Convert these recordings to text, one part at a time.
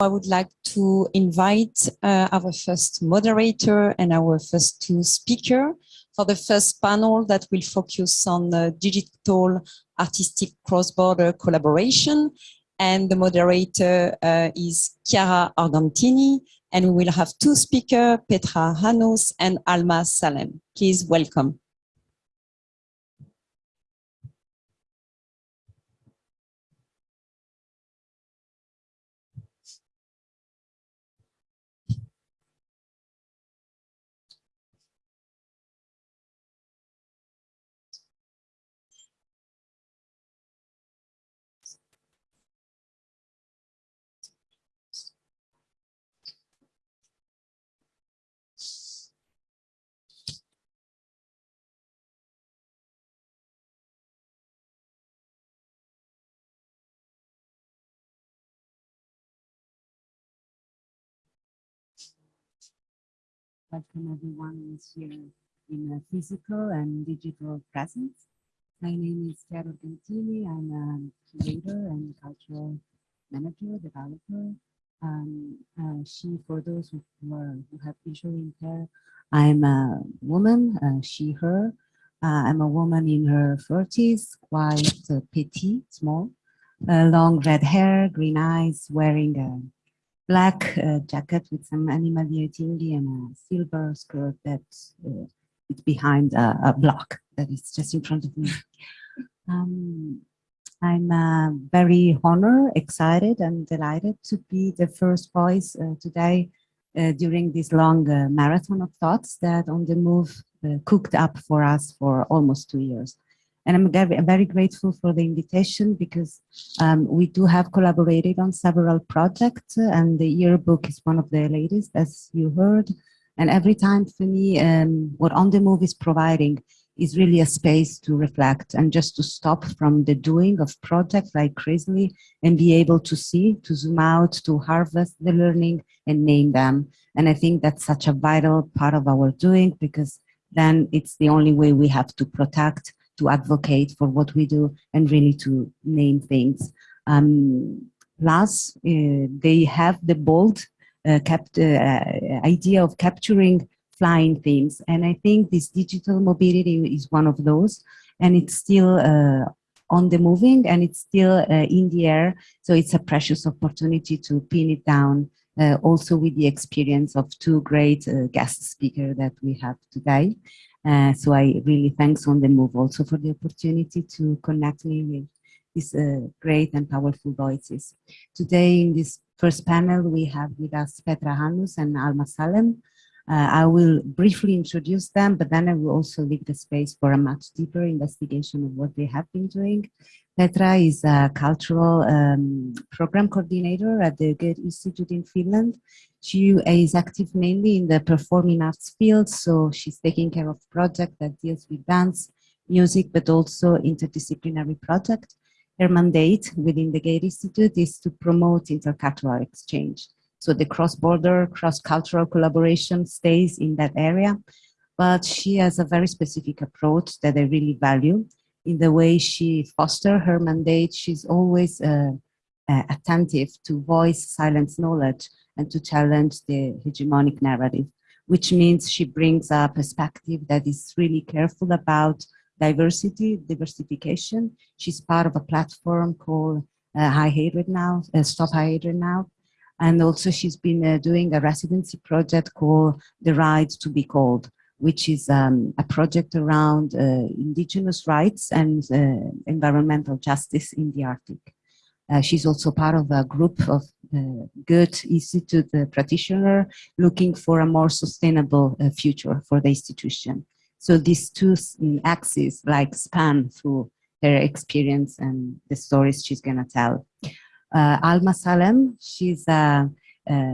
I would like to invite uh, our first moderator and our first two speaker for the first panel that will focus on uh, digital artistic cross-border collaboration. And the moderator uh, is Chiara Argentini, and we will have two speakers, Petra Hanus and Alma Salem. Please welcome. Welcome everyone here in a physical and digital presence. My name is Chiara Argentini. I'm a curator and cultural manager, developer. Um, uh, she, for those who, are, who have visual impair, I'm a woman, uh, she, her. Uh, I'm a woman in her 40s, quite uh, petite, small, uh, long red hair, green eyes, wearing a black uh, jacket with some animal deity and a silver skirt that uh, is behind a, a, block that is just in front of me. Um, I'm uh, very honored, excited and delighted to be the first voice uh, today uh, during this long uh, marathon of thoughts that On the Move cooked up for us for almost two years. And I'm very, grateful for the invitation because um, we do have collaborated on several projects and the yearbook is one of the latest, as you heard. And every time for me, um, what On The Move is providing is really a space to reflect and just to stop from the doing of projects like crazily and be able to see, to zoom out, to harvest the learning and name them. And I think that's such a vital part of our doing because then it's the only way we have to protect to advocate for what we do and really to name things. Um, plus, uh, they have the bold uh, kept, uh, idea of capturing flying things. And I think this digital mobility is one of those. And it's still uh, on the moving and it's still uh, in the air. So it's a precious opportunity to pin it down uh, also with the experience of two great uh, guest speakers that we have today. Uh, so I really thanks on the move also for the opportunity to connect me with these uh, great and powerful voices. Today in this first panel, we have with us Petra Hanus and Alma Salem. Uh, I will briefly introduce them, but then I will also leave the space for a much deeper investigation of what they have been doing. Petra is a cultural um, program coordinator at the Goethe Institute in Finland. She is active mainly in the performing arts field, so she's taking care of projects that deals with dance, music, but also interdisciplinary projects. Her mandate within the Goethe Institute is to promote intercultural exchange. So the cross-border, cross-cultural collaboration stays in that area, but she has a very specific approach that I really value. In the way she foster her mandate, she's always uh, uh, attentive to voice silence knowledge and to challenge the hegemonic narrative, which means she brings a perspective that is really careful about diversity, diversification. She's part of a platform called uh, High Hatred Now, uh, Stop High Hatred Now. And also she's been uh, doing a residency project called The Right to be Cold, which is um, a project around uh, indigenous rights and uh, environmental justice in the Arctic. Uh, she's also part of a group of uh, Goethe Institute uh, practitioner looking for a more sustainable uh, future for the institution. So these two mm, axes like span through her experience and the stories she's gonna tell. Alma Salem, she's a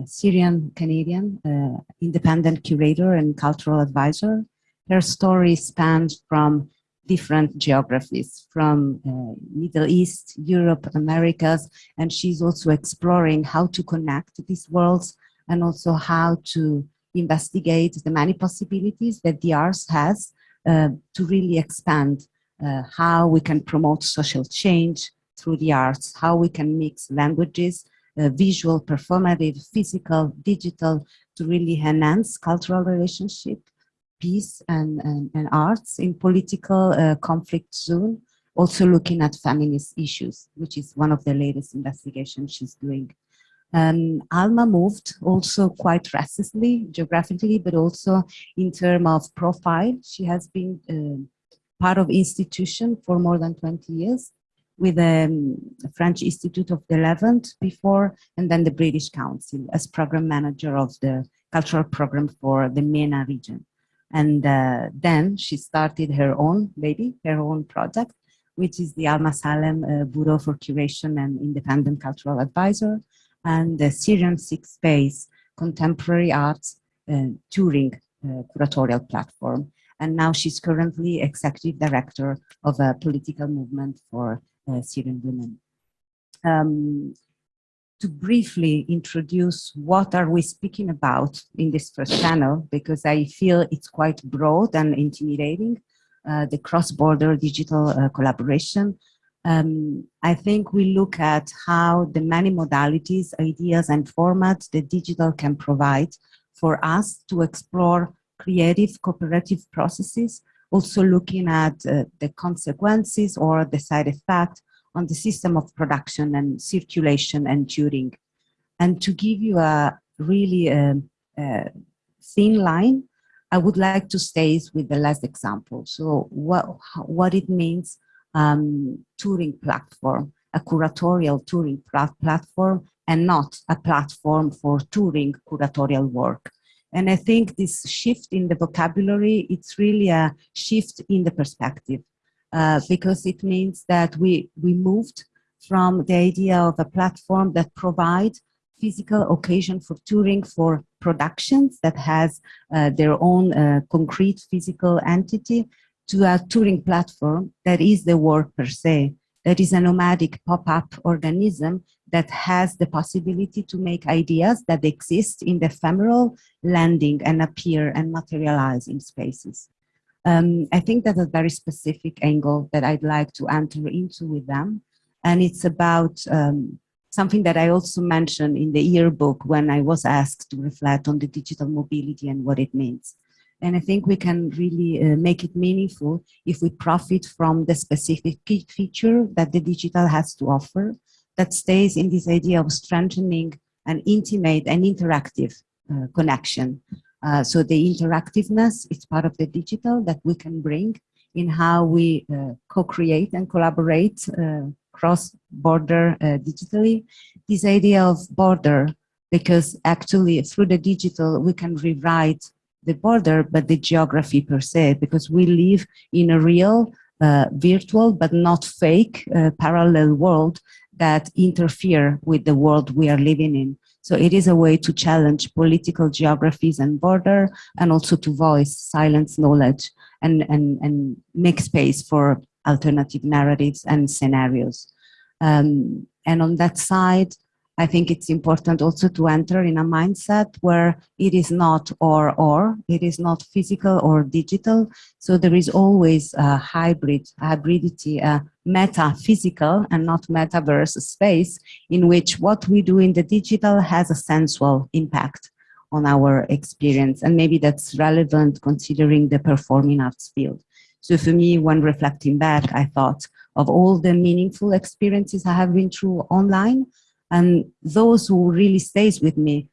Syrian Canadian uh, independent curator and cultural advisor. Her story spans from different geographies from uh, Middle East, Europe, Americas, and she's also exploring how to connect these worlds and also how to investigate the many possibilities that the arts has uh, to really expand uh, how we can promote social change through the arts, how we can mix languages visual, performative, physical, digital, to really enhance cultural relationship, peace and, and, and arts in political uh, conflict zone, also looking at feminist issues, which is one of the latest investigations she's doing. Um, Alma moved also quite restlessly geographically, but also in terms of profile. She has been uh, part of institution for more than 20 years with the um, French Institute of the Levant before, and then the British Council as program manager of the cultural program for the MENA region. And uh, then she started her own baby, her own project, which is the Alma Salem uh, Bureau for Curation and Independent Cultural Advisor, and the Syrian Six Space Contemporary Arts uh, Touring uh, Curatorial Platform. And now she's currently executive director of a political movement for Syrian women. Um, to briefly introduce what are we speaking about in this first panel, because I feel it's quite broad and intimidating, uh, the cross-border digital uh, collaboration. Um, I think we look at how the many modalities, ideas and formats that digital can provide for us to explore creative cooperative processes, also looking at uh, the consequences or the side effect on the system of production and circulation and touring. And to give you a really um, uh, thin line, I would like to stay with the last example. So what, what it means um, touring platform, a curatorial touring platform and not a platform for touring curatorial work. And I think this shift in the vocabulary, it's really a shift in the perspective. Uh, because it means that we, we moved from the idea of a platform that provides physical occasion for touring for productions that has uh, their own uh, concrete physical entity to a touring platform that is the work per se, that is a nomadic pop-up organism that has the possibility to make ideas that exist in the ephemeral landing and appear and materialize in spaces. Um, I think that's a very specific angle that I'd like to enter into with them. And it's about um, something that I also mentioned in the yearbook when I was asked to reflect on the digital mobility and what it means. And I think we can really uh, make it meaningful if we profit from the specific feature that the digital has to offer that stays in this idea of strengthening an intimate and interactive uh, connection uh, so the interactiveness is part of the digital that we can bring in how we uh, co-create and collaborate uh, cross-border uh, digitally. This idea of border, because actually through the digital we can rewrite the border, but the geography per se, because we live in a real, uh, virtual, but not fake parallel world that interfere with the world we are living in. So it is a way to challenge political geographies and border and also to voice silence knowledge and, and, and make space for alternative narratives and scenarios. Um, and on that side, I think it's important also to enter in a mindset where it is not or or, it is not physical or digital. So there is always a hybrid, hybridity, a meta-physical and not metaverse space in which what we do in the digital has a sensual impact on our experience. And maybe that's relevant considering the performing arts field. So for me, when reflecting back, I thought of all the meaningful experiences I have been through online, and those who really stays with me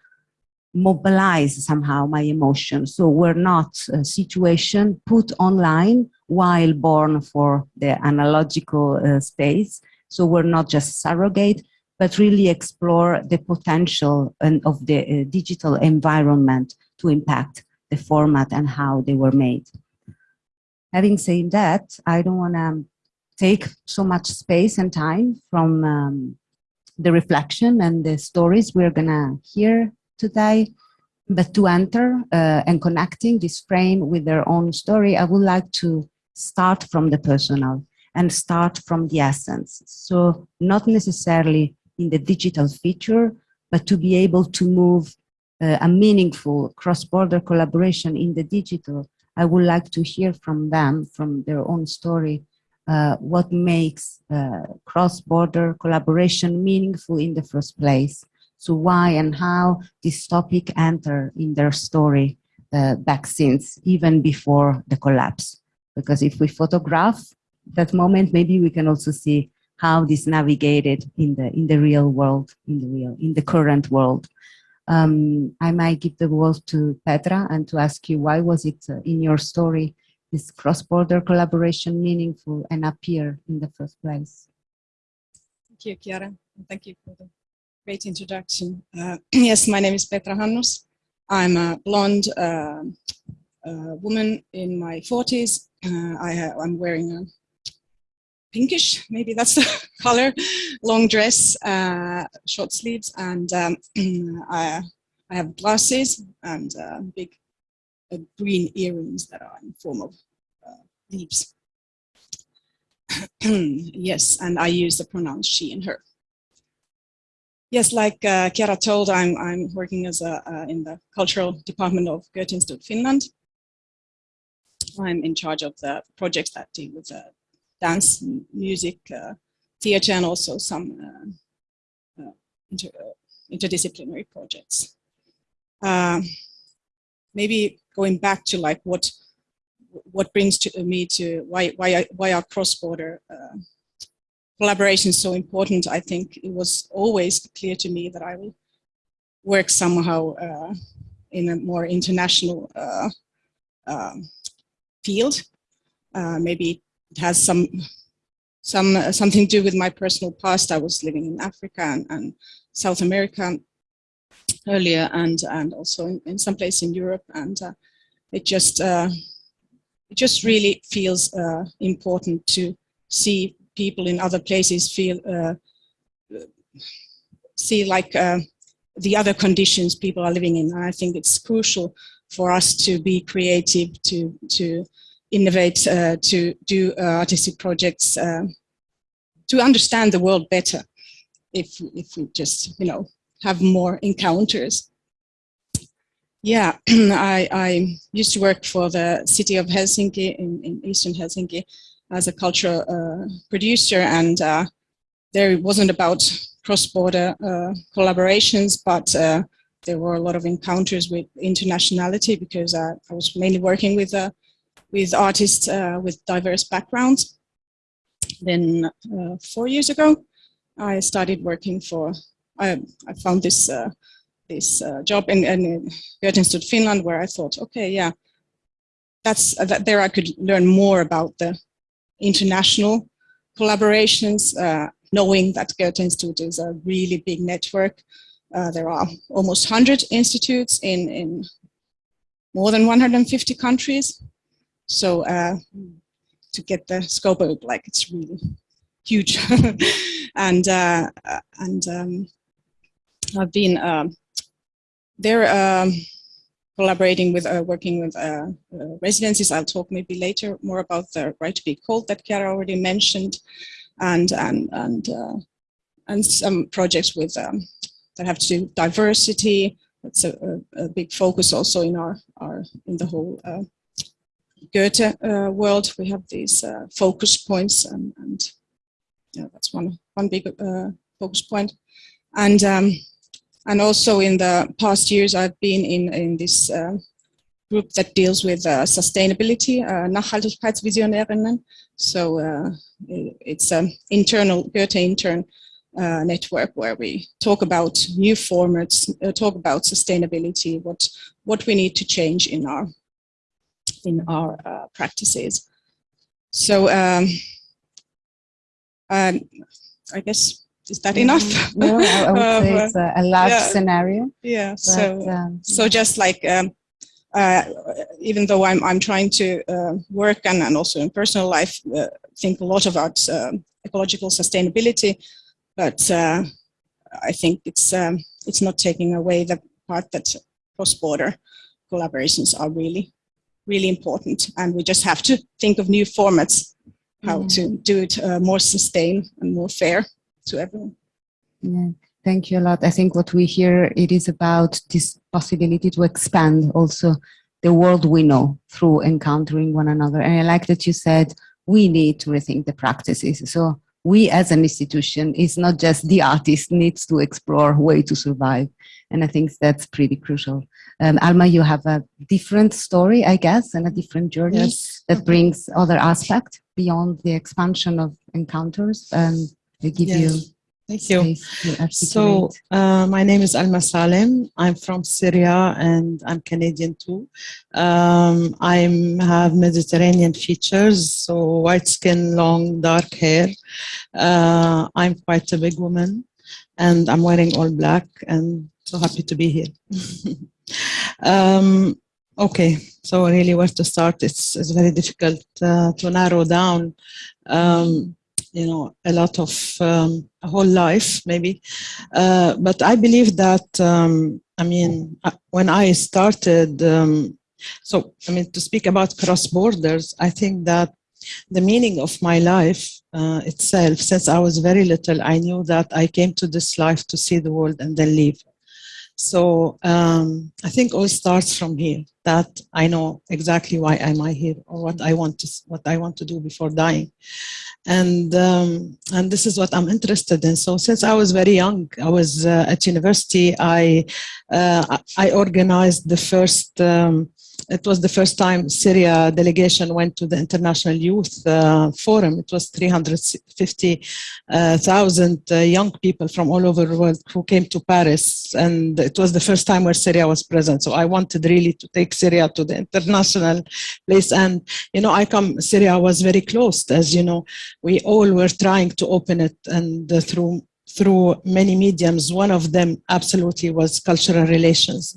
mobilize somehow my emotions. So we're not a situation put online while born for the analogical uh, space. So we're not just surrogate, but really explore the potential and of the uh, digital environment to impact the format and how they were made. Having said that, I don't want to take so much space and time from um, the reflection and the stories we're gonna hear today. But to enter uh, and connecting this frame with their own story, I would like to start from the personal and start from the essence. So not necessarily in the digital feature, but to be able to move uh, a meaningful cross-border collaboration in the digital, I would like to hear from them, from their own story, uh, what makes uh, cross-border collaboration meaningful in the first place So why and how this topic enter in their story uh, back since, even before the collapse. Because if we photograph that moment, maybe we can also see how this navigated in the in the real world, in the real, in the current world. Um, I might give the word to Petra and to ask you why was it uh, in your story this cross-border collaboration meaningful and appear in the first place? Thank you, Chiara. Thank you for the great introduction. Uh, yes, my name is Petra Hannus. I'm a blonde uh, uh, woman in my 40s. Uh, I am wearing a pinkish, maybe that's the color, long dress, uh, short sleeves, and um, I, I, have glasses and uh, big green earrings that are in form of leaves. yes, and I use the pronouns she and her. Yes, like uh, Chiara told, I'm, I'm working as a, uh, in the cultural department of Goethe Institute Finland. I'm in charge of the projects that deal with uh, dance, music, uh, theater, and also some uh, uh, inter interdisciplinary projects. Um, maybe going back to like what what brings to me to why why why are cross-border collaboration so important, I think it was always clear to me that I will work somehow uh, in a more international uh, uh, field. Uh, maybe it has some some uh, something to do with my personal past. I was living in Africa and, and South America earlier, and and also in, in some place in Europe, and uh, it just it just really feels important to see people in other places feel uh, see like uh, the other conditions people are living in. And I think it's crucial for us to be creative, to to innovate, uh, to do uh, artistic projects, uh, to understand the world better. If if we just you know have more encounters. Yeah, I, I used to work for the city of Helsinki in, in eastern Helsinki as a cultural uh, producer and uh, there it wasn't about cross-border uh, collaborations, but uh, there were a lot of encounters with internationality because uh, I was mainly working with uh, with artists with diverse backgrounds. Then four years ago, I started working for, I, I found this this job in, in Goethe Institute Finland where I thought, okay, yeah, that's that there I could learn more about the international collaborations, uh, knowing that Goethe Institute is a really big network. Uh, there are almost 100 institutes in, in more than 150 countries. So uh, to get the scope of like it's really huge. and uh, and um, I've been um, there um, collaborating with, uh, working with uh, uh, residencies. I'll talk maybe later more about the right to be cold that Chiara already mentioned, and and and uh, and some projects with um, that have to do diversity. That's a, a, a, big focus also in our our in the whole uh, Goethe uh, world. We have these focus points, and and yeah, that's one one big focus point, and. Um, and also in the past years, I've been in, in this uh, group that deals with uh, sustainability, uh, Nachhaltigkeitsvisionärinnen. So uh, it's an internal Goethe intern uh, network where we talk about new formats, uh, talk about sustainability, what what we need to change in our in our uh, practices. So um, um, I guess is that enough? No, I, I would say uh, it's a, large yeah. scenario. Yeah. But, so um, so just like um, uh, even though I'm I'm trying to uh, work and, and also in personal life uh, think a lot about um, ecological sustainability, but uh, I think it's um, it's not taking away the part that cross-border collaborations are really really important, and we just have to think of new formats how mm. to do it uh, more sustained and more fair to everyone. Yeah, thank you a lot. I think what we hear, it is about this possibility to expand also the world we know through encountering one another. And I like that you said, we need to rethink the practices. So we as an institution is not just the artist needs to explore way to survive. And I think that's pretty crucial. Um, Alma, you have a different story, I guess, and a different journey Yes. that brings other aspects beyond the expansion of encounters. Um, I give Yeah. you Thank you. So, uh, my name is Alma Salem. I'm from Syria and I'm Canadian too. Um, I have Mediterranean features, so white skin, long, dark hair. Uh, I'm quite a big woman and I'm wearing all black and so happy to be here. um, okay, so really where to start? It's, it's very difficult uh, to narrow down. Um, you know, a lot of um, a whole life, maybe. Uh, but I believe that, um, I mean, uh, when I started, um, so, I mean, to speak about cross borders, I think that the meaning of my life uh, itself, since I was very little, I knew that I came to this life to see the world and then leave. So um, I think all starts from here. That I know exactly why am I here or what I want to what I want to do before dying, and um, and this is what I'm interested in. So since I was very young, I was uh, at university. I uh, I organized the first. Um, it was the first time Syria delegation went to the International Youth uh, Forum. It was 350,000 uh, young people from all over the world who came to Paris. And it was the first time where Syria was present. So I wanted really to take Syria to the international place. And, you know, I come, Syria was very closed, as you know, we all were trying to open it and uh, through through many mediums. One of them absolutely was cultural relations.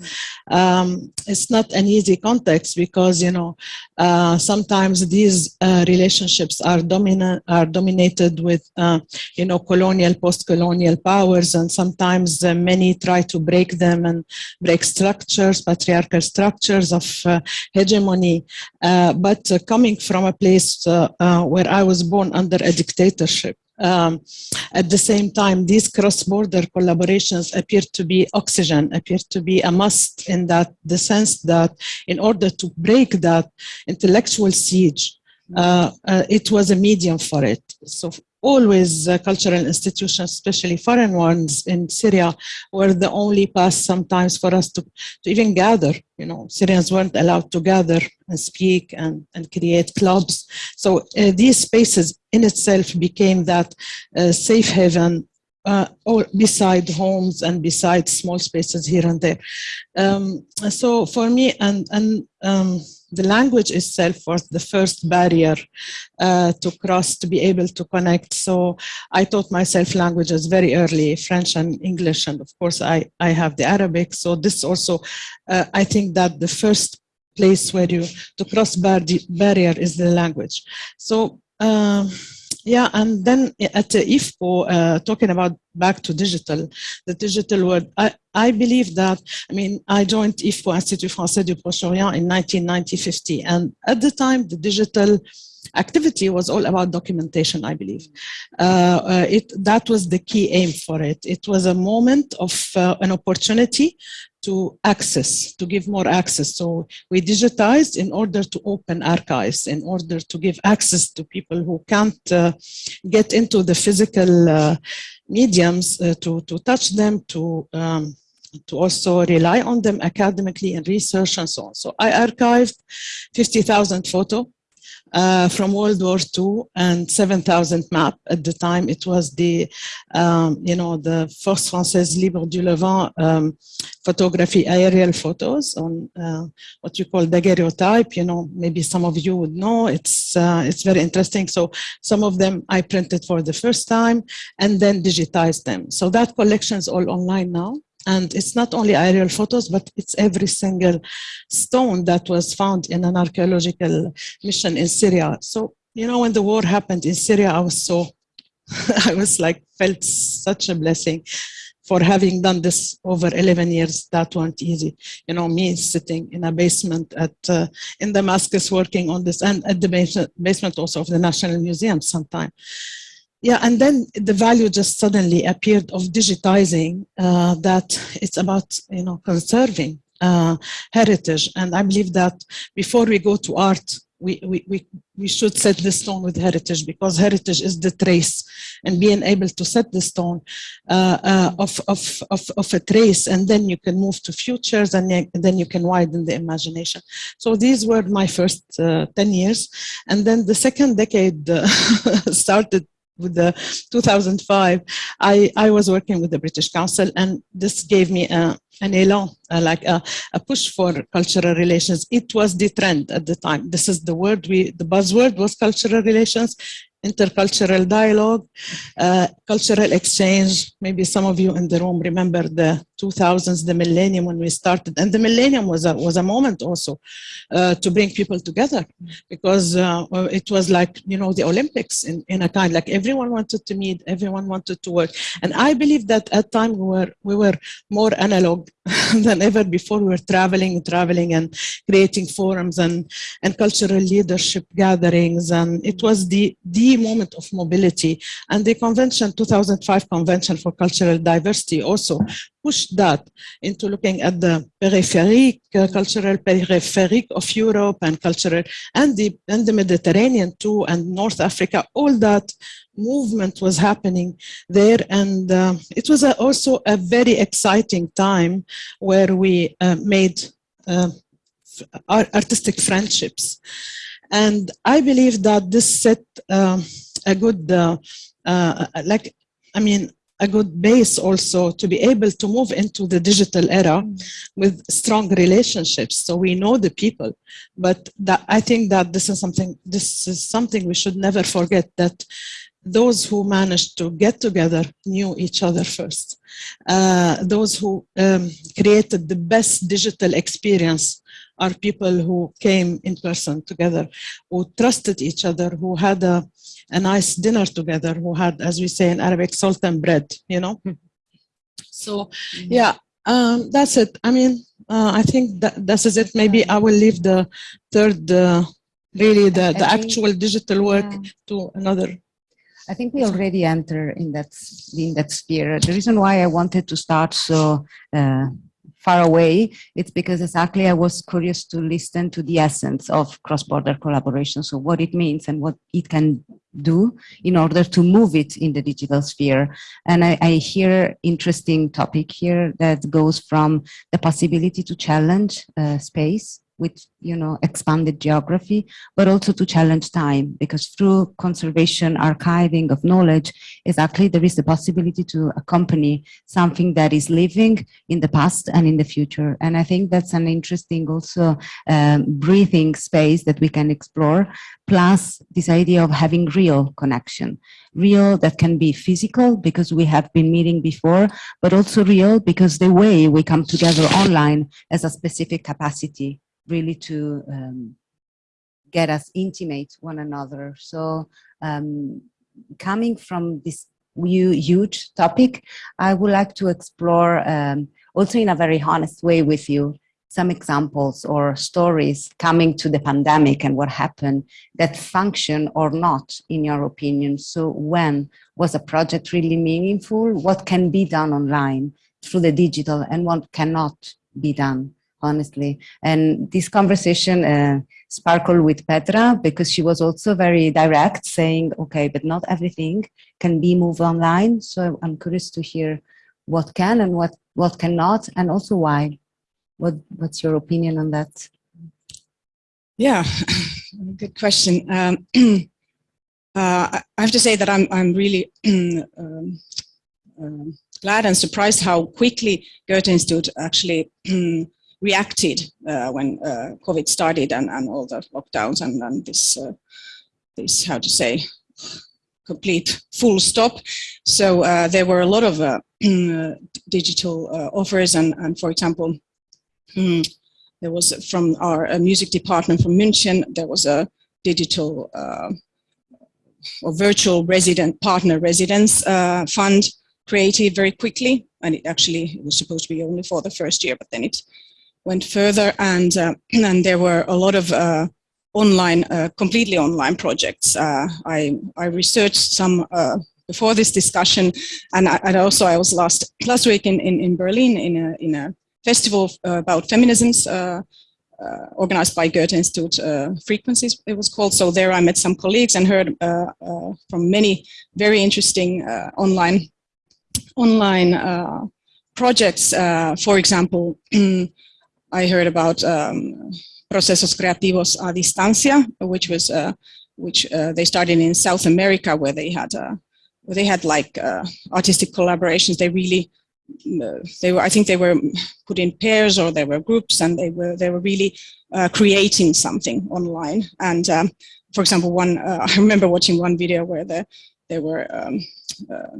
Um, it's not an easy context because, you know, uh, sometimes these uh, relationships are, dominant, are dominated with, uh, you know, colonial, post-colonial powers, and sometimes uh, many try to break them and break structures, patriarchal structures of uh, hegemony. Uh, but coming from a place where I was born under a dictatorship, um, at the same time, these cross-border collaborations appear to be oxygen, appear to be a must in that the sense that in order to break that intellectual siege, uh, uh, it was a medium for it. So always uh, cultural institutions, especially foreign ones in Syria, were the only path sometimes for us to, to even gather. You know, Syrians weren't allowed to gather and speak and, and create clubs. So uh, these spaces in itself became that uh, safe haven uh, or beside homes and beside small spaces here and there. Um, so for me, and, and um, the language itself was the first barrier uh, to cross to be able to connect. So I taught myself languages very early, French and English, and of course I, I have the Arabic. So this also, uh, I think that the first place where you to cross bar barrier is the language. So um, yeah, and then at the IFPO, uh, talking about back to digital, the digital world, I, I believe that, I mean, I joined IFPO, Institut Français du Proche-Orient in 1990-50, and at the time, the digital activity was all about documentation, I believe. Uh, uh, it, that was the key aim for it. It was a moment of uh, an opportunity to access, to give more access. So we digitized in order to open archives, in order to give access to people who can't uh, get into the physical uh, mediums uh, to, to touch them, to um, to also rely on them academically in research and so on. So I archived 50,000 photo uh, from World War II and 7,000 map. At the time, it was the, um, you know, the Force Française Libre du Levant um, photography aerial photos on uh, what you call daguerreotype. You know, maybe some of you would know. It's uh, it's very interesting. So some of them I printed for the first time and then digitized them. So that collection is all online now. And it's not only aerial photos, but it's every single stone that was found in an archaeological mission in Syria. So, you know, when the war happened in Syria, I was so, I was like, felt such a blessing for having done this over 11 years. That weren't easy. You know, me sitting in a basement at, uh, in Damascus working on this and at the basement, basement also of the National Museum sometime. Yeah, and then the value just suddenly appeared of digitizing uh, that it's about, you know, conserving uh, heritage. And I believe that before we go to art, we, we, we, we should set the stone with heritage because heritage is the trace. and being able to set the stone uh, uh, of, of, of, of a trace and then you can move to futures and then- you can widen the imagination. So these were my first uh, 10 years. And then the second decade uh, started with the 2005. I, I was working with the British Council and this gave me a, an elan, uh, like a, a push for cultural relations. It was the trend at the time. This is the word we, the buzzword was cultural relations, intercultural dialogue, uh, cultural exchange. Maybe some of you in the room remember the 2000s, the millennium when we started. And the millennium was a, was a moment also uh, to bring people together because uh, it was like, you know, the Olympics in, in a kind, like everyone wanted to meet, everyone wanted to work. And I believe that at time we were, we were more analog than ever before. We were traveling, traveling and creating forums and, and cultural leadership gatherings. And it was the, the moment of mobility. And the convention, 2005 Convention for Cultural Diversity also pushed that into looking at the peripheric, uh, cultural peripheric of Europe and cultural, and the, and the Mediterranean too, and North Africa, all that movement was happening there. And uh, it was a, also a very exciting time where we uh, made uh, artistic friendships. And I believe that this set um, a good, uh, uh, like, I mean, a good base also to be able to move into the digital era with strong relationships. So we know the people, but that, I think that this is something, this is something we should never forget that those who managed to get together knew each other first. Uh, those who um, created the best digital experience are people who came in person together, who trusted each other, who had a, a nice dinner together, who had, as we say in Arabic, salt and bread, you know? So, yeah, um, that's it. I mean, uh, I think that this is it. Maybe I will leave the third, uh, really the, the actual digital work Yeah. to another. I think we already enter in that in that sphere. The reason why I wanted to start so uh, far away, it's because exactly I was curious to listen to the essence of cross-border collaboration. So what it means and what it can do in order to move it in the digital sphere. And I, I hear interesting topic here that goes from the possibility to challenge uh, space with you know expanded geography but also to challenge time because through conservation archiving of knowledge exactly there is the possibility to accompany something that is living in the past and in the future. And i think that's an interesting also um, breathing space that we can explore plus this idea of having real connection. Real that can be physical because we have been meeting before but also real because the way we come together online has a specific capacity really to um, get us intimate one another. So um, coming from this hu- huge topic, I would like to explore um, also in a very honest way with you some examples or stories coming to the pandemic and what happened that function or not in your opinion. So when was a project really meaningful? What can be done online through the digital and what cannot be done? Honestly. And this conversation uh, sparkled with Petra because she was also very direct, saying, okay, but not everything can be moved online. So I'm curious to hear what can and what, what cannot, and also why. What, what's your opinion on that? Yeah, good question. Um, uh, I have to say that I'm I'm really um, um, glad and surprised how quickly Goethe Institute actually reacted uh, when uh, COVID started and, and all the lockdowns and, and this uh, this how to say complete full stop. So there were a lot of digital offers and, and for example. mm, there was from our music department from München, there was a digital uh, or virtual resident partner residence uh, fund created very quickly. And it actually it was supposed to be only for the first year, but then it went further. And, uh, and there were a lot of uh, online, uh, completely online projects. Uh, I, I researched some uh, before this discussion. And, I, and also I was last, last week in, in, in Berlin in a, in a festival about feminisms uh, organized by Goethe Institute uh, Frequencies, it was called. So there I met some colleagues and heard uh, from many very interesting online online projects. for example, I heard about um, Procesos Creativos a Distancia, which was which they started in South America, where they had where they had like artistic collaborations. They really they were, I think they were put in pairs or they were groups and they were, they were really uh, creating something online. And um, for example, one, uh, I remember watching one video where the, there were um, uh,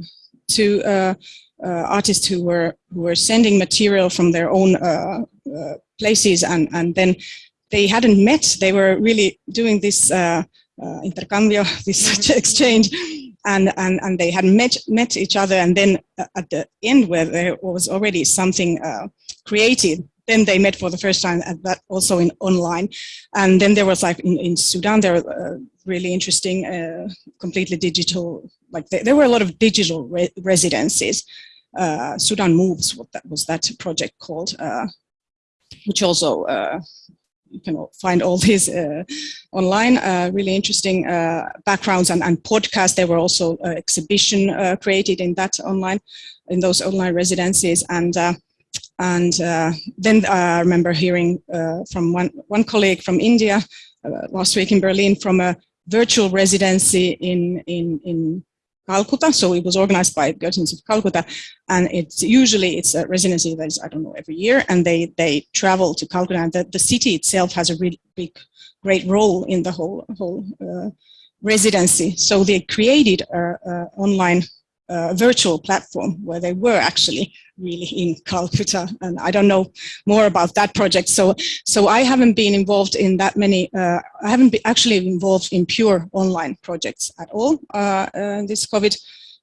two uh, uh, artists who were, who were sending material from their own uh, places and, and then they hadn't met, they were really doing this intercambio, this exchange and, and, and they had met, met each other and then uh, at the end where there was already something uh, created, then they met for the first time and that also in online. And then there was like in, in Sudan, there were uh, really interesting, uh, completely digital, like there, there, were a lot of digital re residencies. Uh, Sudan Moves, what that was that project called, uh, which also you can find all these uh, online, uh, really interesting uh, backgrounds and, and podcasts. There were also uh, exhibition uh, created in that online, in those online residencies. And uh, and then I remember hearing from one, one colleague from India last week in Berlin from a virtual residency in, in, in Calcutta. So it was organized by Goethe of Calcutta, and it's usually it's a residency that is I don't know every year, and they they travel to Calcutta, and the, the city itself has a really big, great role in the whole whole uh, residency. So they created a, a online uh, virtual platform where they were actually really in Calcutta. And I don't know more about that project. So, so I haven't been involved in that many, uh, I haven't been actually involved in pure online projects at all uh, in this COVID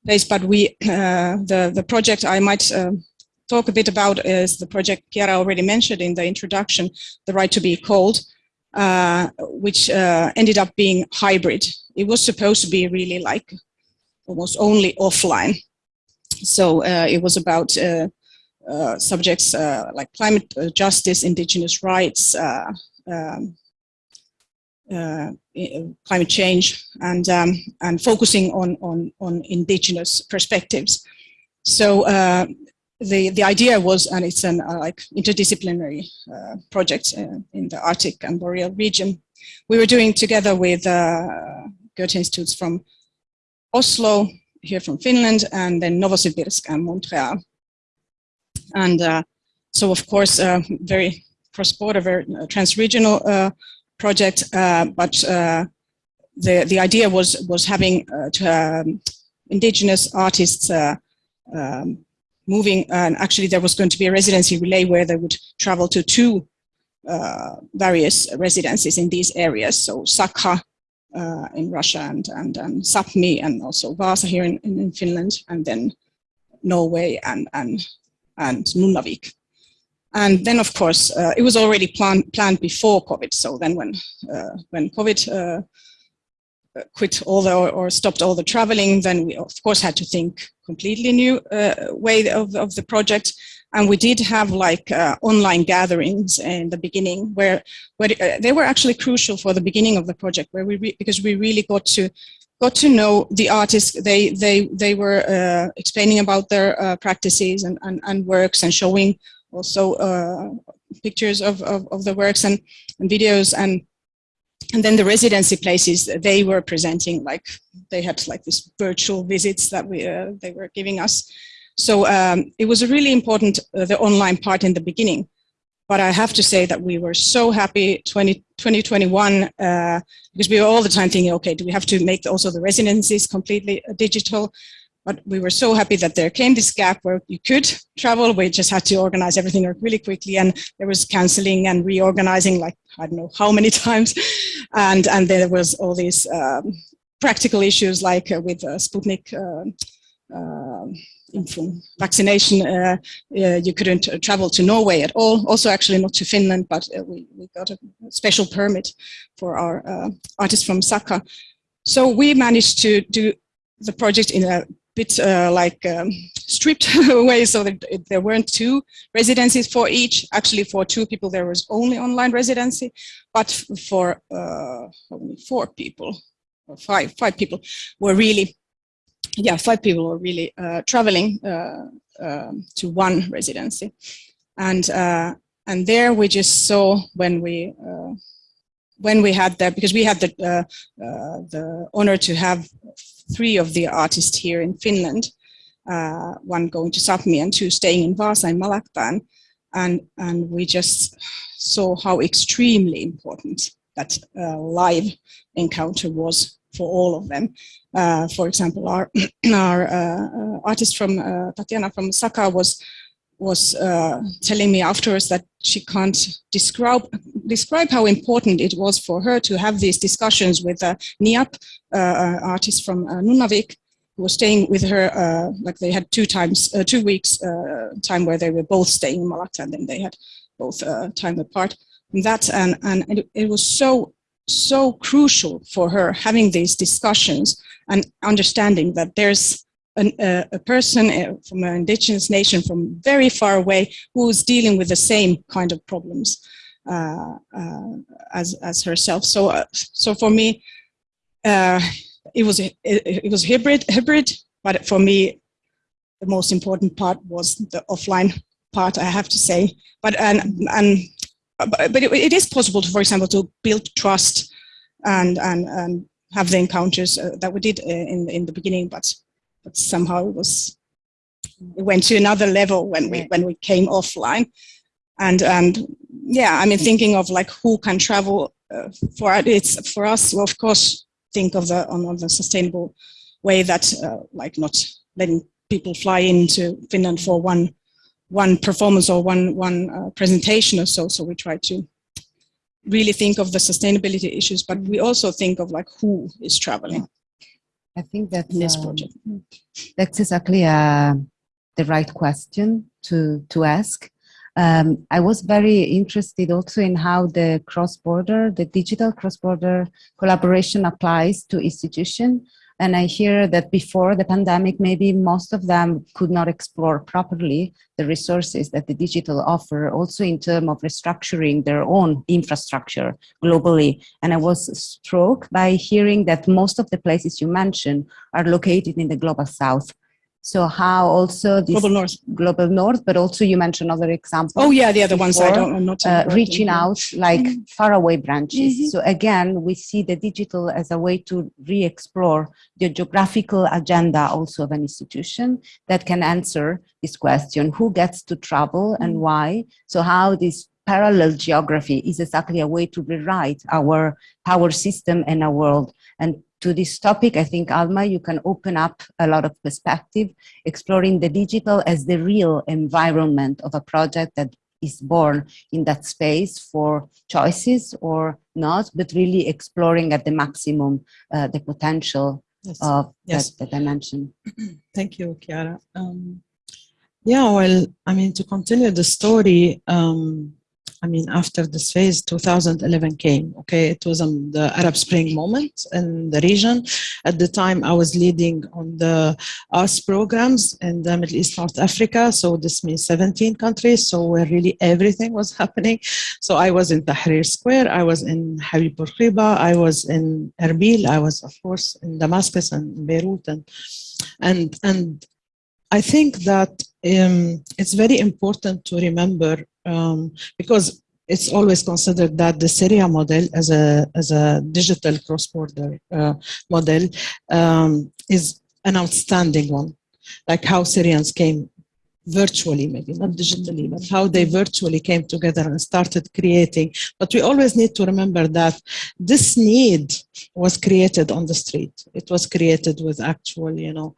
days, but we, uh, the, the project I might um, talk a bit about is the project Chiara already mentioned in the introduction, The Right to be uh, which uh, ended up being hybrid. It was supposed to be really like almost only offline. So uh, it was about uh, uh, subjects like climate justice, indigenous rights, um, climate change, and um, and focusing on on on indigenous perspectives. So the the idea was, and it's an uh, like interdisciplinary uh, project uh, in the Arctic and Boreal region. We were doing together with Goethe institutes from Oslo, here from Finland, and then Novosibirsk and Montreal. And uh, so, of course, uh, very cross-border, very uh, trans-regional uh, project, uh, but uh, the, the idea was, was having to, um, indigenous artists um, moving, and actually there was going to be a residency relay where they would travel to two various residences in these areas, so Sakha uh, in Russia and, and, and Sapmi and also Vasa here in, in Finland and then Norway and, and, and Nunavik. And then, of course, uh, it was already plan planned before COVID. So then when, uh, when COVID uh, quit all the, or, or, stopped all the traveling, then we of course had to think completely new uh, way of, of the project. And we did have like uh, online gatherings in the beginning where, where uh, they were actually crucial for the beginning of the project where we, because we really got to got to know the artists. They they they were uh, explaining about their uh, practices and, and, and works and showing also uh, pictures of, of, of, the works and, and videos and and then the residency places they were presenting like they had like these virtual visits that we they were giving us so um, it was a really important, uh, the online part in the beginning. But I have to say that we were so happy 20, 2021 uh, because we were all the time thinking, okay, do we have to make also the residencies completely uh, digital? But we were so happy that there came this gap where you could travel. We just had to organize everything really quickly, and there was canceling and reorganizing, like I don't know how many times, and and there was all these um, practical issues like uh, with uh, Sputnik. Uh, vaccination, uh, uh, you couldn't uh, travel to Norway at all. Also, actually not to Finland, but we, we got a special permit for our artists from Sakha. So we managed to do the project in a bit uh, like um, stripped away so that there weren't two residencies for each. Actually, for two people, there was only online residency, but for uh, how four people or five, five people were really, yeah, five people were really uh, traveling uh, um, to one residency. And, uh, and there we just saw when we, uh, when we had that, because we had the, the honor to have three of the artists here in Finland, one going to Sapmi and two staying in Vaasa and Malaktan. And, and we just saw how extremely important that uh, live encounter was for all of them. Uh, for example, our, our uh, uh, artist from uh, Tatiana from Saka was was uh, telling me afterwards that she can't describe describe how important it was for her to have these discussions with uh, Niap, artist from Nunavik, who was staying with her. Like they had two times, two weeks time where they were both staying in Malakka, and then they had both time apart. And that and and it, it was so so crucial for her having these discussions and understanding that there's an, uh, a person uh, from an indigenous nation from very far away who's dealing with the same kind of problems uh, uh, as as herself. So uh, so for me, uh, it was it, it was hybrid hybrid, but for me, the most important part was the offline part. I have to say, but and and but it, it is possible, to, for example, to build trust and and and have the encounters uh, that we did uh, in in the beginning, but but somehow it was it went to another level when we when we came offline. And and yeah i mean thinking of like who can travel uh, for it's for us well, of course think of the on, on the sustainable way that uh, like not letting people fly into finland for one one performance or one one uh, presentation or so so we try to really think of the sustainability issues but we also think of like who is traveling I think that's, in this um, project that's exactly uh, the right question to, to ask. Um, I was very interested also in how the cross-border, the digital cross-border collaboration applies to institution. And I hear that before the pandemic, maybe most of them could not explore properly the resources that the digital offer, also in terms of restructuring their own infrastructure globally. And I was struck by hearing that most of the places you mentioned are located in the global south. So how also this global north global north, but also you mentioned other examples. oh yeah the other ones i don't i'm not uh, reaching out like faraway branches. Mhm. So again, we see the digital as a way to re-explore the geographical agenda also of an institution that can answer this question, who gets to travel and Mm. why? So how this parallel geography is exactly a way to rewrite our power system and our world. And to this topic, I think, Alma, you can open up a lot of perspective, exploring the digital as the real environment of a project that is born in that space for choices or not, but really exploring at the maximum uh, the potential Yes. of Yes. that, that I mentioned. Thank you, Chiara. Um, yeah, well, I mean, to continue the story, um, I mean, after this phase, 2011 came, okay? It was um, the Arab Spring moment in the region. At the time, I was leading on the US programs in the Middle East, North Africa. So this means 17 countries. So where really everything was happening. So I was in Tahrir Square, I was in Habib Bourguiba, I was in Erbil, I was, of course, in Damascus and Beirut and and and I think that um, it's very important to remember um, because it's always considered that the Syria model as a as a digital cross-border uh, model um, is an outstanding one, like how Syrians came virtually, maybe not digitally, but how they virtually came together and started creating. But we always need to remember that this need was created on the street. It was created with actual, you know,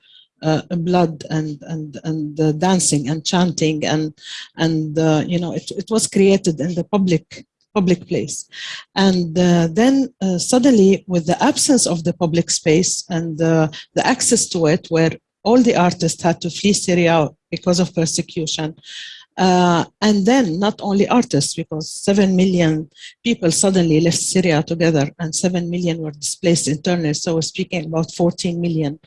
blood and and and uh, dancing and chanting and and uh, you know it, it was created in the public public place. And uh, then uh, suddenly with the absence of the public space and uh, the access to it where all the artists had to flee syria because of persecution uh, and then not only artists because 7 million people suddenly left syria together and 7 million were displaced internally so we're speaking about 14 million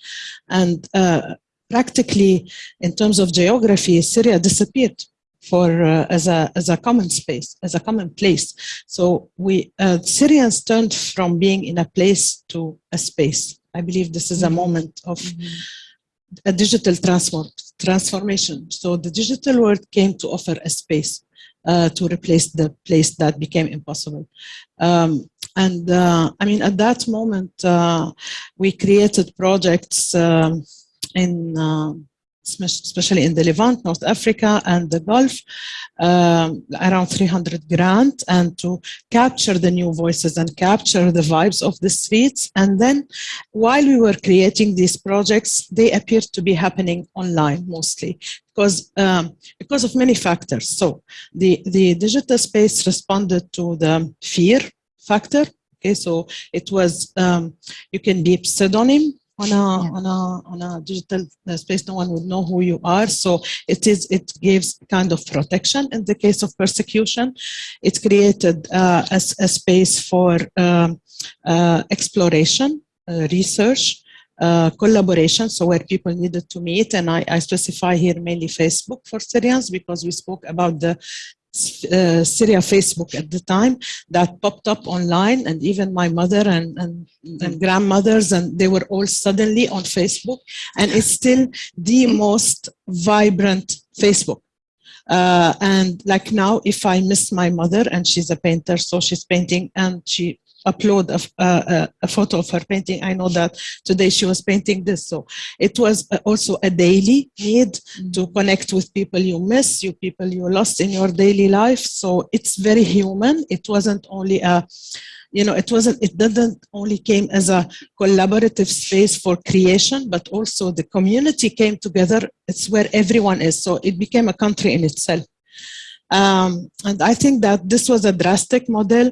and uh, practically, in terms of geography, Syria disappeared for uh, as a as a common space, as a common place. So we uh, Syrians turned from being in a place to a space. I believe this is a moment of a digital transform transformation. So the digital world came to offer a space uh, to replace the place that became impossible. Um, and uh, I mean, at that moment, uh, we created projects um, in uh, especially in the Levant, North Africa, and the Gulf, um, around 300 grant, and to capture the new voices and capture the vibes of the streets. And then, while we were creating these projects, they appeared to be happening online mostly because um, because of many factors. So the the digital space responded to the fear factor. Okay, so it was um, you can be pseudonym on a Yeah. on a on a digital uh, space no one would know who you are. So it is it gives kind of protection in the case of persecution. It created uh, a, a space for um, uh, exploration uh, research uh, collaboration, so where people needed to meet, and I, I specify here mainly Facebook for Syrians because we spoke about the uh, Syria Facebook at the time that popped up online and even my mother and, and, and grandmothers and they were all suddenly on Facebook and it's still the most vibrant Facebook. Uh, and like now, if I miss my mother and she's a painter, so she's painting and she upload a photo of her painting, I know that today she was painting this. So it was uh, also a daily need to connect with people you miss, you people you lost in your daily life. So it's very human. It wasn't only a, you know, it wasn't, it didn't only came as a collaborative space for creation, but also the community came together. It's where everyone is. So it became a country in itself. Um, and I think that this was a drastic model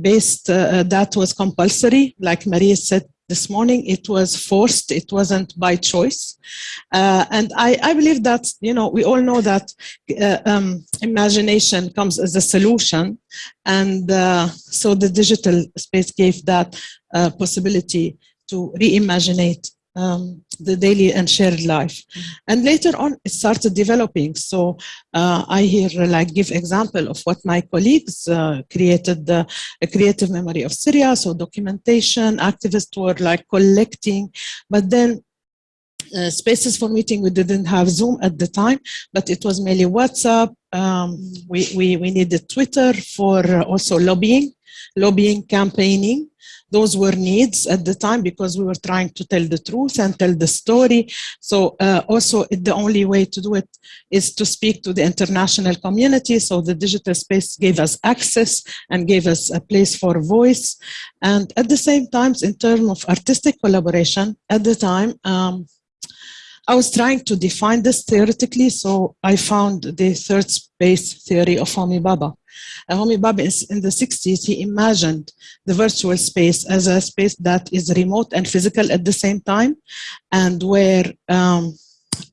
based uh, that was compulsory, like Maria said this morning, it was forced, it wasn't by choice. Uh, and I, I believe that, you know, we all know that uh, um, imagination comes as a solution. And uh, so the digital space gave that uh, possibility to reimagine um, the daily and shared life. And later on, it started developing. So uh, I here like give example of what my colleagues uh, created the a creative memory of Syria. So documentation, activists were like collecting, but then uh, spaces for meeting, we didn't have Zoom at the time, but it was mainly WhatsApp. Um, we, we, we needed Twitter for uh, also lobbying, lobbying, campaigning. Those were needs at the time because we were trying to tell the truth and tell the story. So uh, also the only way to do it is to speak to the international community. So the digital space gave us access and gave us a place for voice. And at the same time, in terms of artistic collaboration, at the time, um, I was trying to define this theoretically, so I found the third space theory of Homi Bhabha. Uh, Homi is in the 60s, he imagined the virtual space as a space that is remote and physical at the same time, and where um,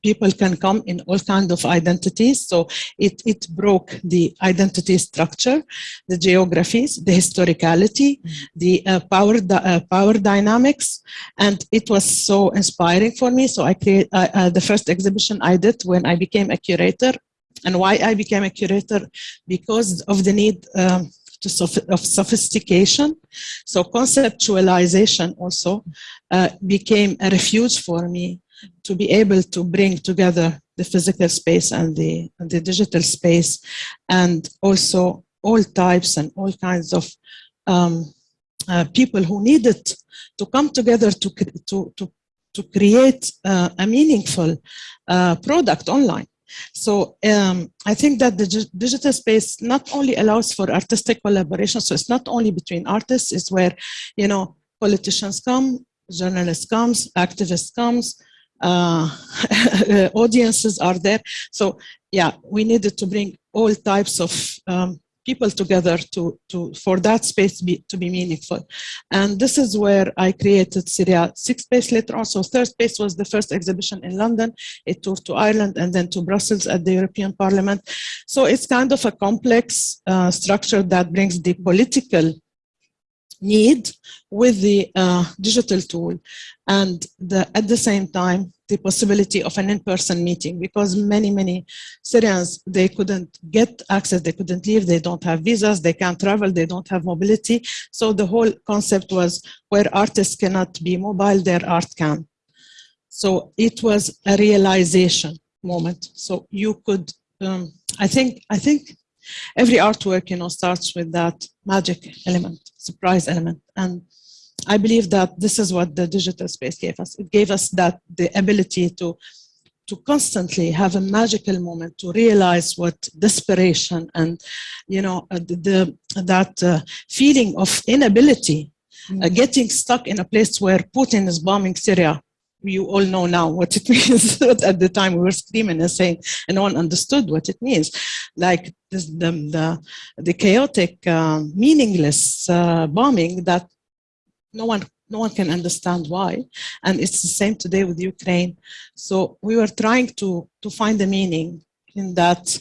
people can come in all kinds of identities. So it, it broke the identity structure, the geographies, the historicality, the uh, power, uh, power dynamics, and it was so inspiring for me. So I create uh, uh, the first exhibition I did when I became a curator. And why I became a curator? Because of the need um, soph- of sophistication. So conceptualization also uh, became a refuge for me to be able to bring together the physical space and the, and the digital space and also all types and all kinds of um, uh, people who needed to come together to, to, to, to create uh, a meaningful uh, product online. So um, I think that the digital space not only allows for artistic collaboration, so it's not only between artists, it's where, you know, politicians come, journalists comes, activists comes, uh, audiences are there. So yeah, we needed to bring all types of um, people together to, to for that space to be, to be meaningful. And this is where I created Syria Six Space later on. So Third Space was the first exhibition in London. It toured to Ireland and then to Brussels at the European Parliament. So it's kind of a complex uh, structure that brings the political need with the uh, digital tool and the, at the same time the possibility of an in-person meeting because many, many Syrians, they couldn't get access, they couldn't leave, they don't have visas, they can't travel, they don't have mobility. So the whole concept was where artists cannot be mobile, their art can. So it was a realization moment. So you could, um, I think, I think every artwork, you know, starts with that magic element, surprise element. And I believe that this is what the digital space gave us. It gave us that the ability to to constantly have a magical moment to realize what desperation and you know uh, the, the that uh, feeling of inability uh, getting stuck in a place where Putin is bombing Syria. You all know now what it means. At the time we were screaming and saying and no one understood what it means. Like this, the, the, the chaotic uh, meaningless uh, bombing that no one no one can understand why. And it's the same today with ukraine. So we were trying to to find a meaning in that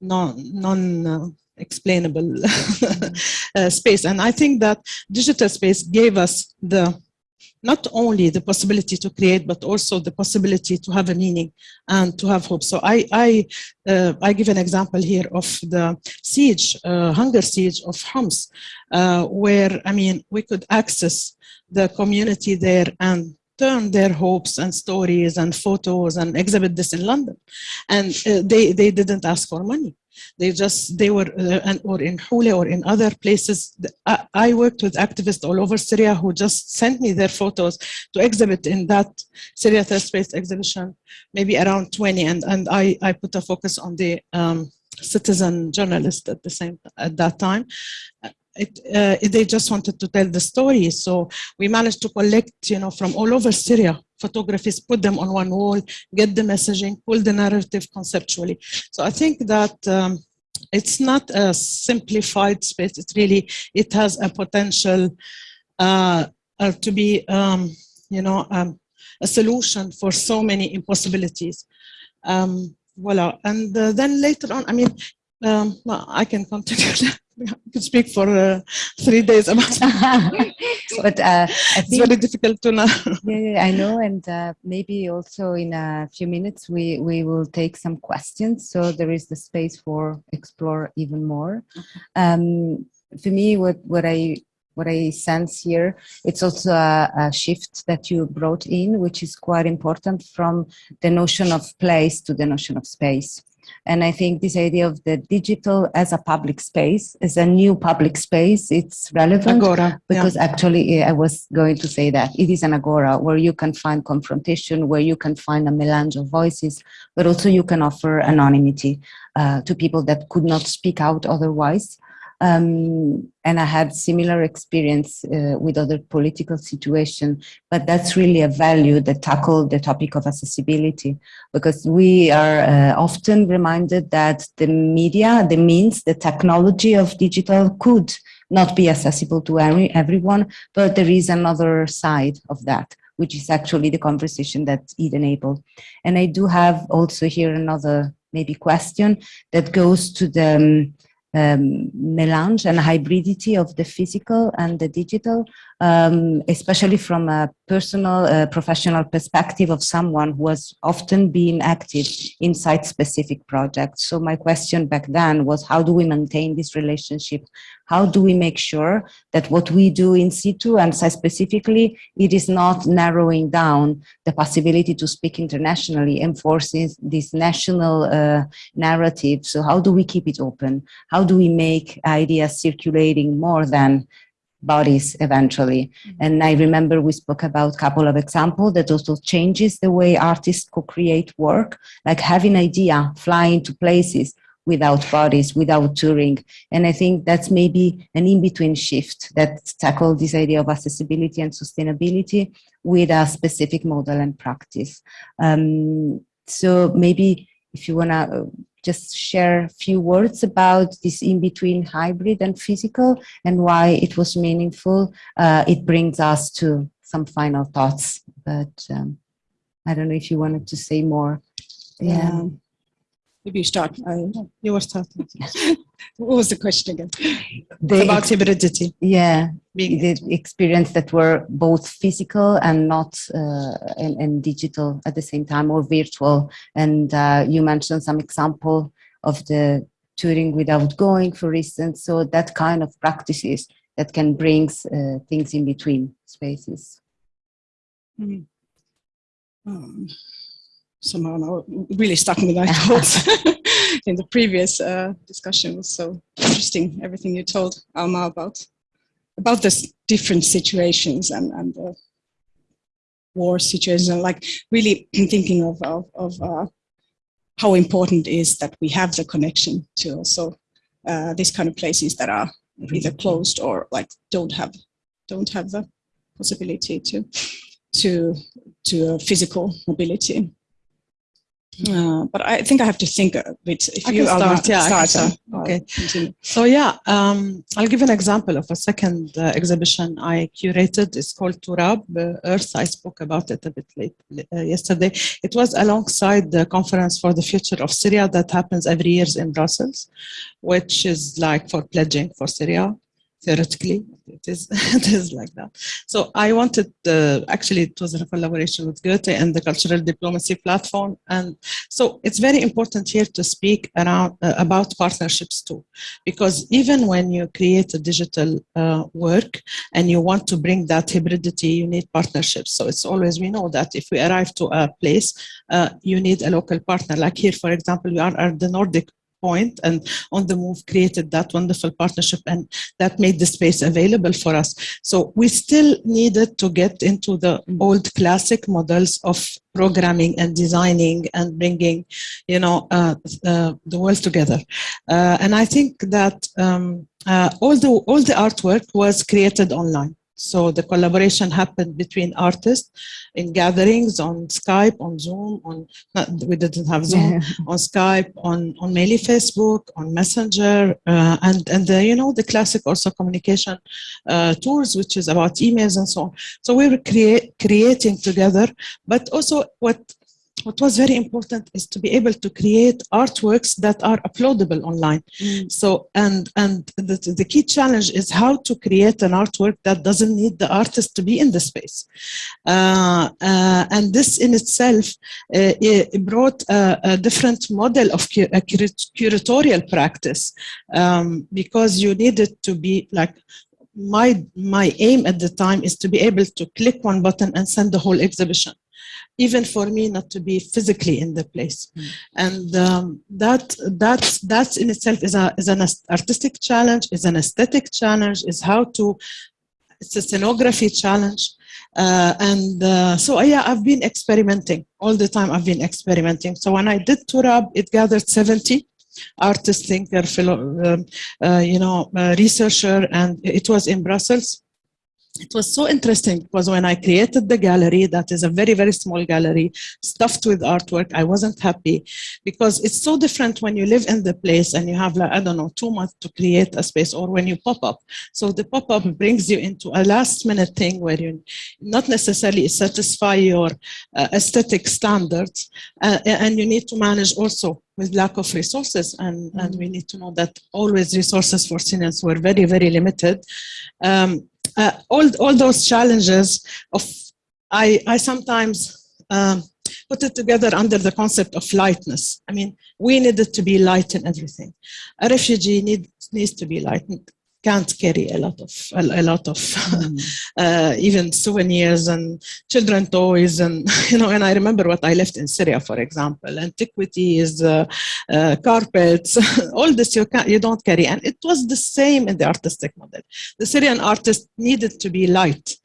non non uh, explainable uh, space. And i think that digital space gave us the not only the possibility to create, but also the possibility to have a meaning and to have hope. So I, I, uh, I give an example here of the siege, uh, hunger siege of Homs, uh, where, I mean, we could access the community there and turn their hopes and stories and photos and exhibit this in London. And uh, they, they didn't ask for money. They just, they were, uh, or in Houla or in other places. I, I, worked with activists all over Syria who just sent me their photos to exhibit in that Syria Third Space exhibition, maybe around 20. And, and I, I put a focus on the um, citizen journalist at the same, at that time. It, uh, they just wanted to tell the story. So we managed to collect, you know, from all over Syria, photographies, put them on one wall, get the messaging, pull the narrative conceptually. So I think that um, it's not a simplified space. It really, it has a potential uh, uh, to be, um, you know, um, a solution for so many impossibilities. Um, voila. And uh, then later on, I mean, um, well, I can continue. I could speak for uh, three days about it. but uh, I it's very difficult to know. yeah, yeah, I know, and uh, maybe also in a few minutes we we will take some questions. So there is the space for explore even more. Um, for me, what what I what I sense here, it's also a, a, shift that you brought in, which is quite important from the notion of place to the notion of space. And I think this idea of the digital as a public space, as a new public space, it's relevant. Agora. Because yeah. actually, I was going to say that it is an agora where you can find confrontation, where you can find a melange of voices, but also you can offer anonymity uh, to people that could not speak out otherwise. Um, and I had similar experience uh, with other political situation, but that's really a value that tackle the topic of accessibility because we are uh, often reminded that the media, the means, the technology of digital could not be accessible to every, everyone, but there is another side of that which is actually the conversation that it enabled. And I do have also here another maybe question that goes to the um, um, melange and hybridity of the physical and the digital, um, especially from a personal, uh, professional perspective of someone who has often been active in site-specific projects. So my question back then was, how do we maintain this relationship? How do we make sure that what we do in situ and site-specifically, it is not narrowing down the possibility to speak internationally, enforcing this national uh, narrative. So how do we keep it open? How do we make ideas circulating more than bodies eventually. Mm -hmm. And I remember we spoke about a couple of examples that also changes the way artists co-create work, like having idea, flying to places without bodies, without touring. And I think that's maybe an in-between shift that tackle this idea of accessibility and sustainability with a specific model and practice. Um, so maybe if you wanna just share a few words about this in-between hybrid and physical and why it was meaningful. Uh, it brings us to some final thoughts, but um, I don't know if you wanted to say more. Yeah. Um, maybe you start. I, you were starting. What was the question again? The about hybridity. yeah, Being the experience that were both physical and not uh, and, and digital at the same time or virtual. And uh, you mentioned some example of the touring without going, for instance. So that kind of practices that can bring uh, things in between spaces. um, somehow now really stuck with my thoughts in the previous uh, discussion. Was so interesting everything you told Alma about about this different situations and and the war situations and like really thinking of of, of uh, how important it is that we have the connection to also uh, these kind of places that are either closed or like don't have don't have the possibility to to to physical mobility. Uh, but I think I have to think a bit. If I you can start, yeah, start, uh, start. Okay. continue. So yeah, um, I'll give an example of a second uh, exhibition I curated. It's called Turab uh, Earth. I spoke about it a bit late uh, yesterday. It was alongside the conference for the future of Syria that happens every year in Brussels, which is like for pledging for Syria. Theoretically, it is it is like that. So I wanted uh, actually it was a collaboration with Goethe and the Cultural Diplomacy Platform, and so it's very important here to speak around uh, about partnerships too because even when you create a digital uh, work and you want to bring that hybridity, you need partnerships. So it's always, we know that if we arrive to a place, uh, you need a local partner. Like here, for example, we are at the Nordic point and on the move created that wonderful partnership and that made the space available for us. So we still needed to get into the old classic models of programming and designing and bringing you know uh, uh, the world together. Uh, and i think that um, uh, all the all the artwork was created online so the collaboration happened between artists in gatherings on Skype, on Zoom, on not, we didn't have Zoom, on Skype, on on mainly Facebook, on Messenger, uh, and and the, you know the classic also communication uh, tools, which is about emails and so on. So we were create, creating together, but also what what was very important is to be able to create artworks that are uploadable online. Mm. So, and and the, the key challenge is how to create an artwork that doesn't need the artist to be in the space. Uh, uh, and this in itself uh, it brought a, a, different model of cu a curatorial practice um, because you needed to be like my my aim at the time is to be able to click one button and send the whole exhibition even for me not to be physically in the place. Mm. and um, that that's that's in itself is a is an artistic challenge is an aesthetic challenge is how to it's a scenography challenge. Uh, and uh, so yeah i've been experimenting. All the time i've been experimenting. So when i did turab it gathered 70 artist thinker fellow um, uh, you know researcher and it was in brussels it was so interesting because when I created the gallery, that is a very, very small gallery, stuffed with artwork, I wasn't happy because it's so different when you live in the place and you have like, I don't know, two months to create a space or when you pop up. So the pop-up brings you into a last minute thing where you not necessarily satisfy your uh, aesthetic standards uh, and you need to manage also with lack of resources and, mm. and we need to know that always resources for Syrians were very, very limited. Um, uh, all, all those challenges of, I, I sometimes um, put it together under the concept of lightness. I mean, we needed to be light in everything. A refugee need, needs to be light, can't carry a lot of, a, a lot of mm. uh, even souvenirs and children toys and, you know, and I remember what I left in Syria, for example, antiquities, uh, uh, carpets, all this you, can, you don't carry. And it was the same in the artistic model. The Syrian artist needed to be light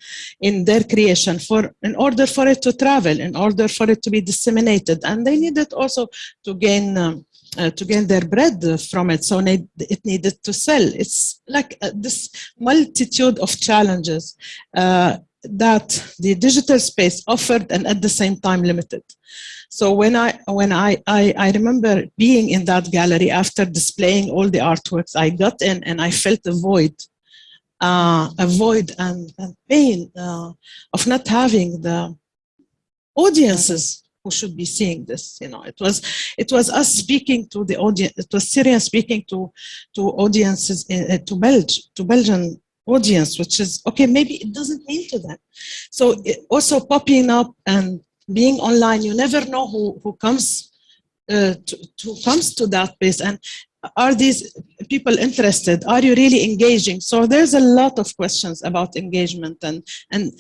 in their creation for, in order for it to travel, in order for it to be disseminated. And they needed also to gain um, uh, to gain their bread from it. So need, it needed to sell. It's like uh, this multitude of challenges uh, that the digital space offered and at the same time limited. So when I when I, I, I remember being in that gallery after displaying all the artworks, I got in and I felt a void, uh, a void and, and pain uh, of not having the audiences who should be seeing this. You know, it was it was us speaking to the audience. It was Syrian speaking to to audiences in, uh, to Belgium to Belgian audience, which is okay. Maybe it doesn't mean to them. So it, also popping up and being online, you never know who who comes uh, to, to comes to that place and are these people interested are you really engaging so there's a lot of questions about engagement and and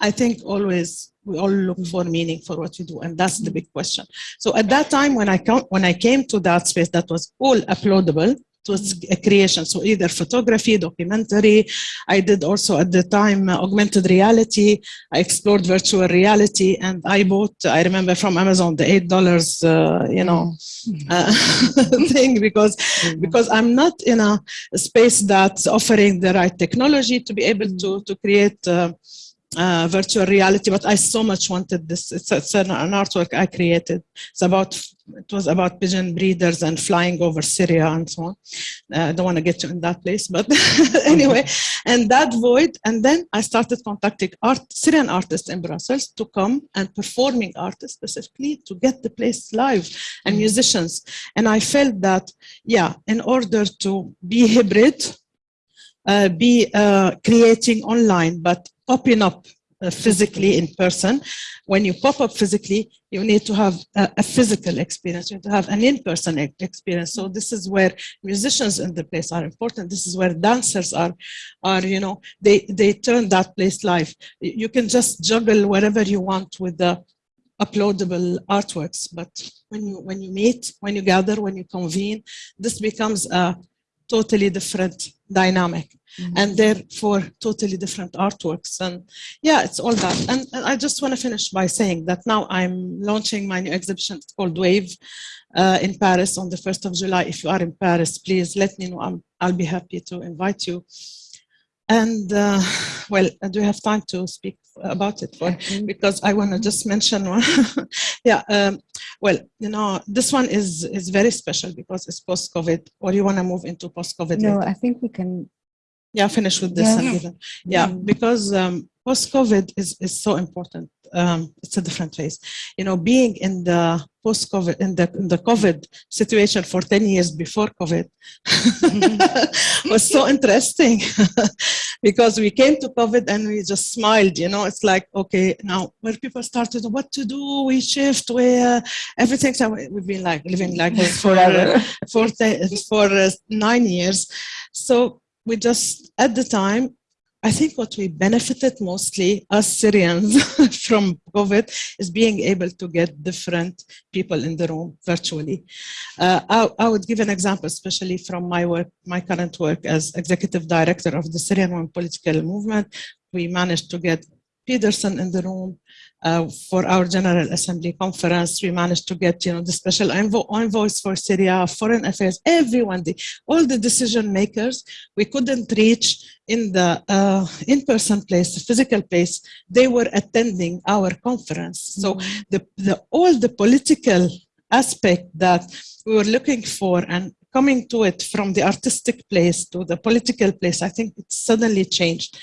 i think always we all look for meaning for what we do and that's the big question. So at that time when i come when i came to that space that was all uploadable it was a creation. So either photography documentary i did also at the time uh, augmented reality. I explored virtual reality and i bought i remember from amazon the eight dollars uh, you know uh, thing because because i'm not in a space that's offering the right technology to be able to to create uh, virtual reality, but I so much wanted this. It's, it's an, an, artwork I created. It's about, it was about pigeon breeders and flying over Syria and so on. Uh, I don't want to get you in that place, but anyway, and that void. And then I started contacting art, Syrian artists in Brussels to come and performing artists specifically to get the place live and musicians. And I felt that, yeah, in order to be hybrid, uh, be uh, creating online, but popping up uh, physically in person. When you pop up physically, you need to have a, a physical experience. You need to have an in-person experience. So this is where musicians in the place are important. This is where dancers are, are you know, they, they turn that place live. You can just juggle wherever you want with the uploadable artworks. But when you, when you meet, when you gather, when you convene, this becomes a totally different dynamic. Mm -hmm. and therefore totally different artworks. And yeah it's all that. And, and i just want to finish by saying that now i'm launching my new exhibition called wave uh, in paris on the 1st of july. If you are in paris please let me know. I will be happy to invite you. And uh, well do you have time to speak about it for, because i want to just mention one. Yeah um, well, you know, this one is is very special because it's post-COVID. Or you want to move into post-COVID? No, later? I think we can. Yeah, finish with this. Yeah, yeah mm. because um, post-COVID is is so important. Um, it's a different phase. You know, being in the post-COVID in the in the COVID situation for ten years before COVID was so interesting because we came to COVID and we just smiled, you know, it's like, okay, now where people started what to do, we shift, where uh, everything, so we've been like living like this for, uh, for, for uh, nine years. So we just, at the time, I think what we benefited mostly as Syrians from COVID is being able to get different people in the room virtually. Uh, I, I, would give an example, especially from my work, my current work as executive director of the Syrian Women Political Movement. We managed to get Pedersen in the room, uh, for our General Assembly conference, we managed to get, you know, the special envo envoys for Syria, foreign affairs, everyone, the, all the decision makers, we couldn't reach in the uh, in-person place, the physical place, they were attending our conference. So mm -hmm. the, the, all the political aspect that we were looking for and coming to it from the artistic place to the political place, I think it suddenly changed.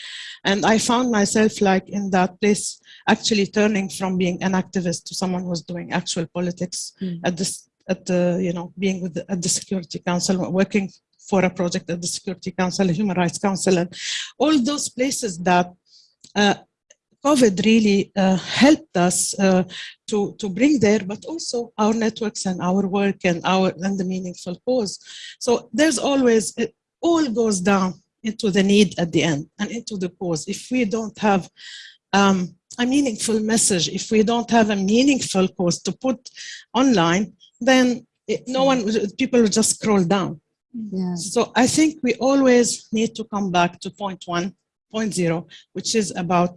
And I found myself like in that place, actually turning from being an activist to someone who was doing actual politics mm. at this, at the, you know, being with the, at the Security Council, working for a project at the Security Council, Human Rights Council, and all those places that uh, COVID really uh, helped us uh, to, to bring there, but also our networks and our work and our and the meaningful cause. So there's always, it all goes down into the need at the end and into the cause. If we don't have um, a meaningful message, if we don't have a meaningful cause to put online, then it, no one, people will just scroll down. Yeah. So I think we always need to come back to point one, point zero, which is about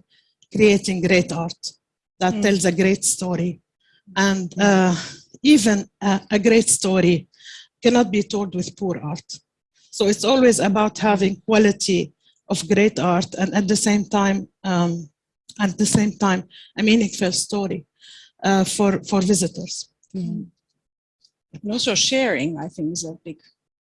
creating great art that mm. tells a great story. And uh, even a, a great story cannot be told with poor art. So it's always about having quality of great art and at the same time, um, at the same time, a meaningful story uh, for, for visitors. Mm. And also sharing, I think, is a big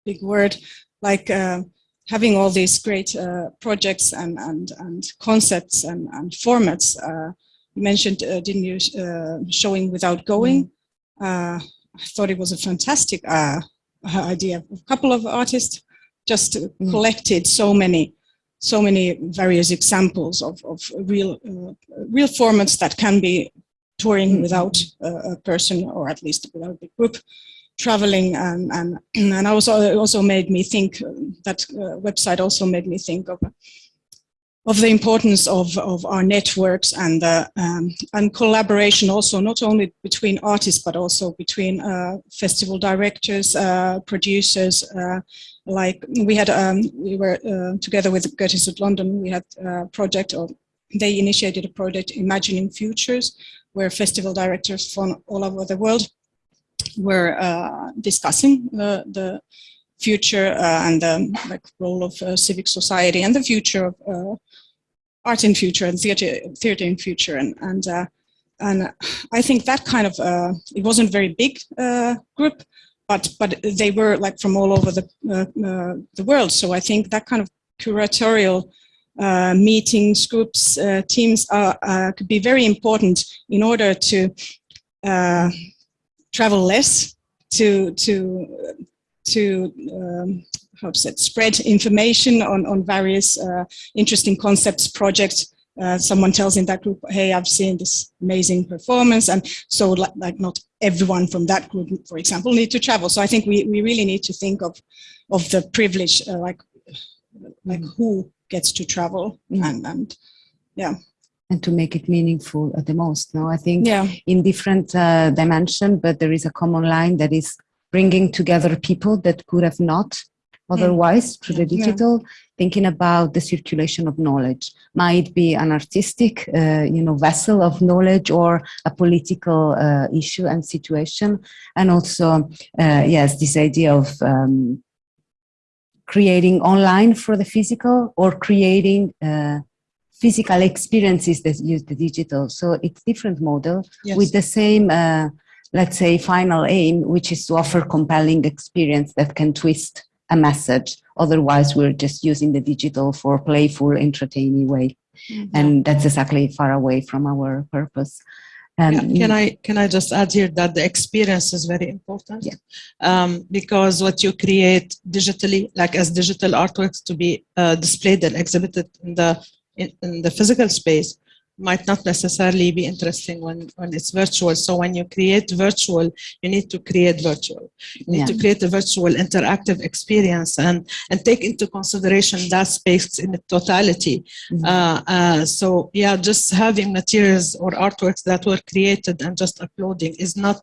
big word, like uh, having all these great uh, projects and, and, and concepts and, and formats uh, you mentioned, uh, didn't you, uh, showing without going. Uh, I thought it was a fantastic uh, idea. A couple of artists just Mm. collected so many, so many various examples of, of real, uh, real formats that can be touring Mm. without uh, a person or at least without a group traveling and and and also also made me think uh, that uh, website also made me think of of the importance of, of our networks and uh, um, and collaboration also not only between artists but also between uh, festival directors, uh, producers. Uh, like we had, um, we were uh, together with of London. We had a project, or they initiated a project, Imagining Futures, where festival directors from all over the world were uh, discussing the, the future uh, and the like, role of uh, civic society and the future of uh, art in future and theater, theater in future. And, and, uh, and I think that kind of, uh, it wasn't very big uh, group, but, but they were like from all over the, uh, uh, the world. So I think that kind of curatorial uh, meetings, groups, uh, teams are, uh, could be very important in order to uh, travel less, to, to, to um, how to say, spread information on, on various uh, interesting concepts, projects. Uh, someone tells in that group, hey, I've seen this amazing performance. And so like, like not everyone from that group, for example, need to travel. So I think we, we really need to think of, of the privilege, uh, like, like who gets to travel Mm. and, and yeah. and to make it meaningful at the most. No, I think Yeah. in different uh, dimension, but there is a common line that is bringing together people that could have not otherwise through the digital thinking about the circulation of knowledge might be an artistic uh, you know vessel of knowledge or a political uh, issue and situation and also uh, yes this idea of um, creating online for the physical or creating uh, physical experiences that use the digital. So it's different model Yes. with the same, uh, let's say, final aim, which is to offer compelling experience that can twist a message. Otherwise, we're just using the digital for playful, entertaining way. And that's exactly far away from our purpose. Um, Yeah, Can I can I just add here that the experience is very important Yeah. um, because what you create digitally, like as digital artworks, to be uh, displayed and exhibited in the in, in the physical space, might not necessarily be interesting when when it's virtual. So when you create virtual, you need to create virtual. You need Yeah. to create a virtual interactive experience and and take into consideration that space in totality. Mhm. Uh, uh, so yeah, just having materials or artworks that were created and just uploading is not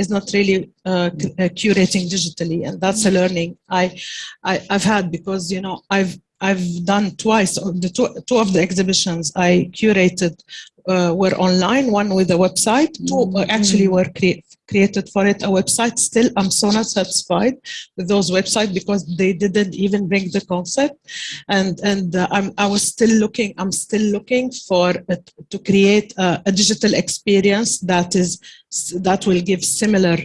is not really uh, uh, curating digitally, and that's a learning I, I I've had because you know I've I've done twice the two, two of the exhibitions I curated uh, were online, one with a website, two uh, actually were crea- created for it a website. Still, I'm so not satisfied with those websites because they didn't even bring the concept. And and uh, I'm I was still looking. I'm still looking for it to create a, a digital experience that is that will give similar,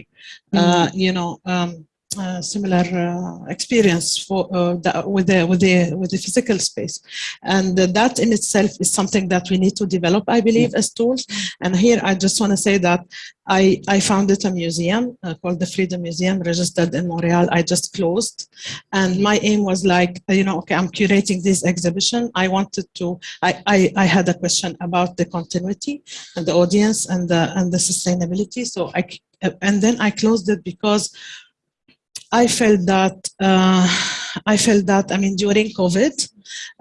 uh, you know. Um, uh, similar uh, experience for uh, the, with the with the with the physical space, and that in itself is something that we need to develop, I believe, as tools. And here, I just want to say that I I founded a museum uh, called the Freedom Museum, registered in Montreal. I just closed, and my aim was like, you know, okay, I'm curating this exhibition. I wanted to. I I, I had a question about the continuity and the audience and the and the sustainability. So I and then I closed it because I felt that uh, I felt that I mean during COVID,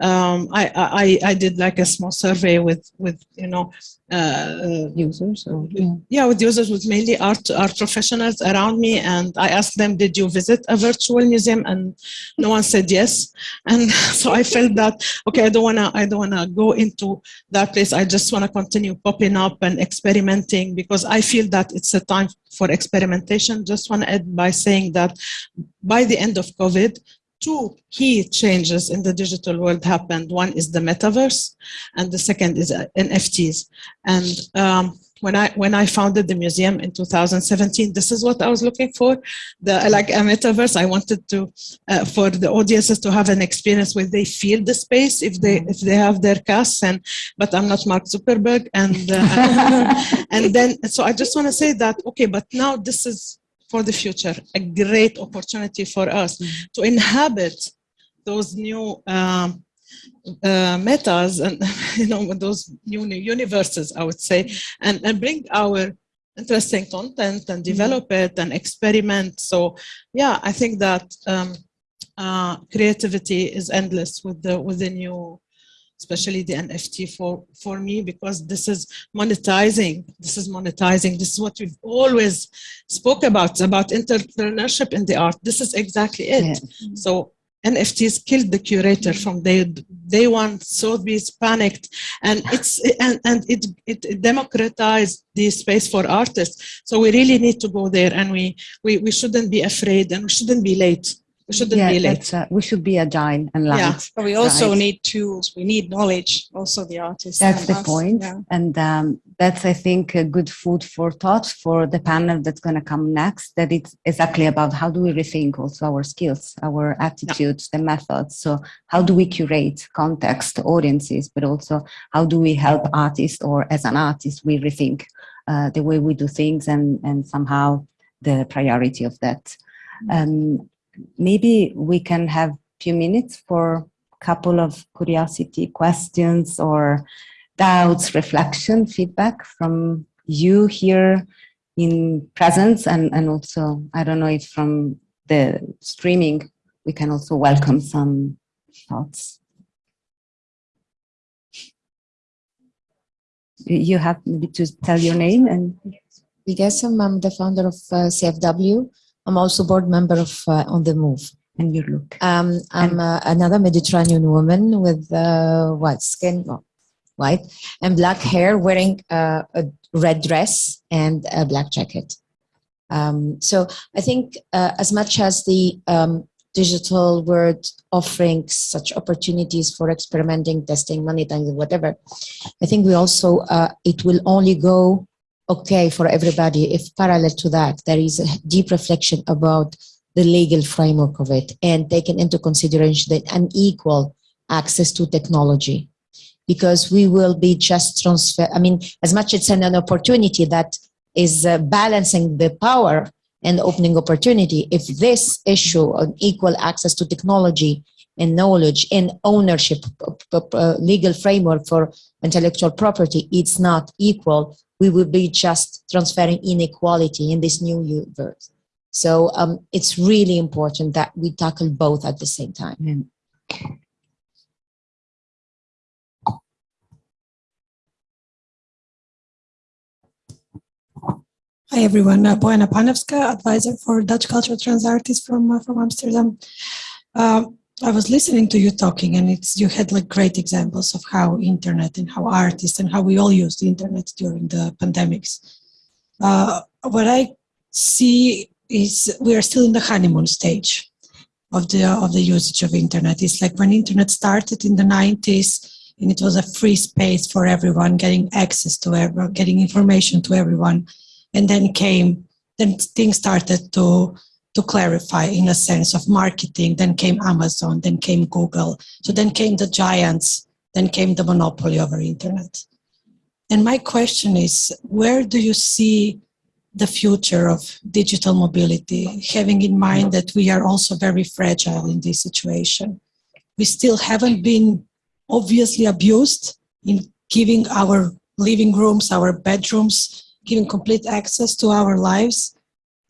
um, I, I I did like a small survey with with you know uh, users or yeah. yeah with users with mainly art art professionals around me. And I asked them did you visit a virtual museum? And no one said yes. And so I felt that okay I don't wanna I don't wanna go into that place. I just wanna continue popping up and experimenting because I feel that it's a time for experimentation. Just want to add by saying that by the end of COVID two key changes in the digital world happened. One is the metaverse, and the second is uh, NFTs. And um, when I when I founded the museum in 2017, this is what I was looking for. The like a metaverse. I wanted to uh, for the audiences to have an experience where they feel the space if they if they have their casts. And but I'm not Mark Zuckerberg, and uh, and then so I just want to say that okay, but now this is for the future a great opportunity for us to inhabit those new. Um, uh, metas and you know those new universes I would say and, and bring our interesting content and develop it and experiment. So yeah I think that um, uh, creativity is endless with the with the new especially the NFT for for me because this is monetizing this is monetizing this is what we've always spoke about about entrepreneurship in the art this is exactly it Yeah. so NFTs killed the curator from day day one. Sotheby's panicked, and it's and and it it democratized the space for artists. So we really need to go there, and we we we shouldn't be afraid, and we shouldn't be late. We shouldn't yeah, be late. uh, we should be agile and light. Yeah. But we also Right. need tools. We need knowledge. Also, the artists. That's the us. point. Yeah. And um, that's, I think, a good food for thought for the panel that's going to come next. That it's exactly about how do we rethink also our skills, our attitudes, the methods. So, how do we curate context, audiences, but also how do we help artists or as an artist, we rethink uh, the way we do things and, and somehow the priority of that. Um, maybe we can have a few minutes for a couple of curiosity questions or doubts, reflection, feedback from you here in presence and, and also, I don't know if from the streaming, we can also welcome some thoughts. You have maybe to tell your name and Vigasam, I'm the founder of uh, CFW. I'm also board member of uh, On the Move. and your look. Um, I'm uh, another Mediterranean woman with uh, white skin, white, and black hair, wearing uh, a red dress and a black jacket. Um, so I think uh, as much as the um, digital world offering such opportunities for experimenting, testing, monetizing, whatever, I think we also, uh, it will only go okay for everybody. If parallel to that there is a deep reflection about the legal framework of it and taking into consideration the unequal access to technology. Because we will be just transfer i mean as much it's an, opportunity that is uh, balancing the power and opening opportunity if this issue on equal access to technology and knowledge and ownership uh, uh, legal framework for intellectual property it's not equal we will be just transferring inequality in this new universe. So um, it's really important that we tackle both at the same time. Hi everyone, uh, Bojana Panevska, advisor for Dutch Cultural Trans Artists from uh, from Amsterdam. Um, I was listening to you talking, and it's you had like great examples of how internet and how artists and how we all use the internet during the pandemics. Uh, what I see is we are still in the honeymoon stage of the of the usage of internet. It's like when internet started in the 90s, and it was a free space for everyone, getting access to everyone, getting information to everyone and then came then things started to to clarify in a sense of marketing then came amazon then came google. So then came the giants then came the monopoly over internet. And my question is where do you see the future of digital mobility having in mind that we are also very fragile in this situation? We still haven't been obviously abused in giving our living rooms our bedrooms giving complete access to our lives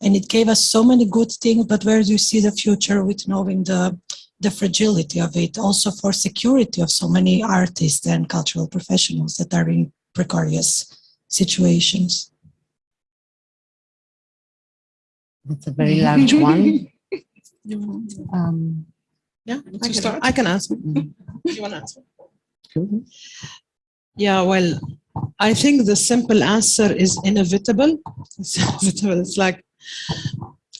and it gave us so many good things but where do you see the future with knowing the the fragility of it also for security of so many artists and cultural professionals that are in precarious situations That's a very large one. Um, Yeah, Want I to can, start? I can answer. mm, You want to answer? Yeah, well, I think the simple answer is inevitable. It's inevitable. It's like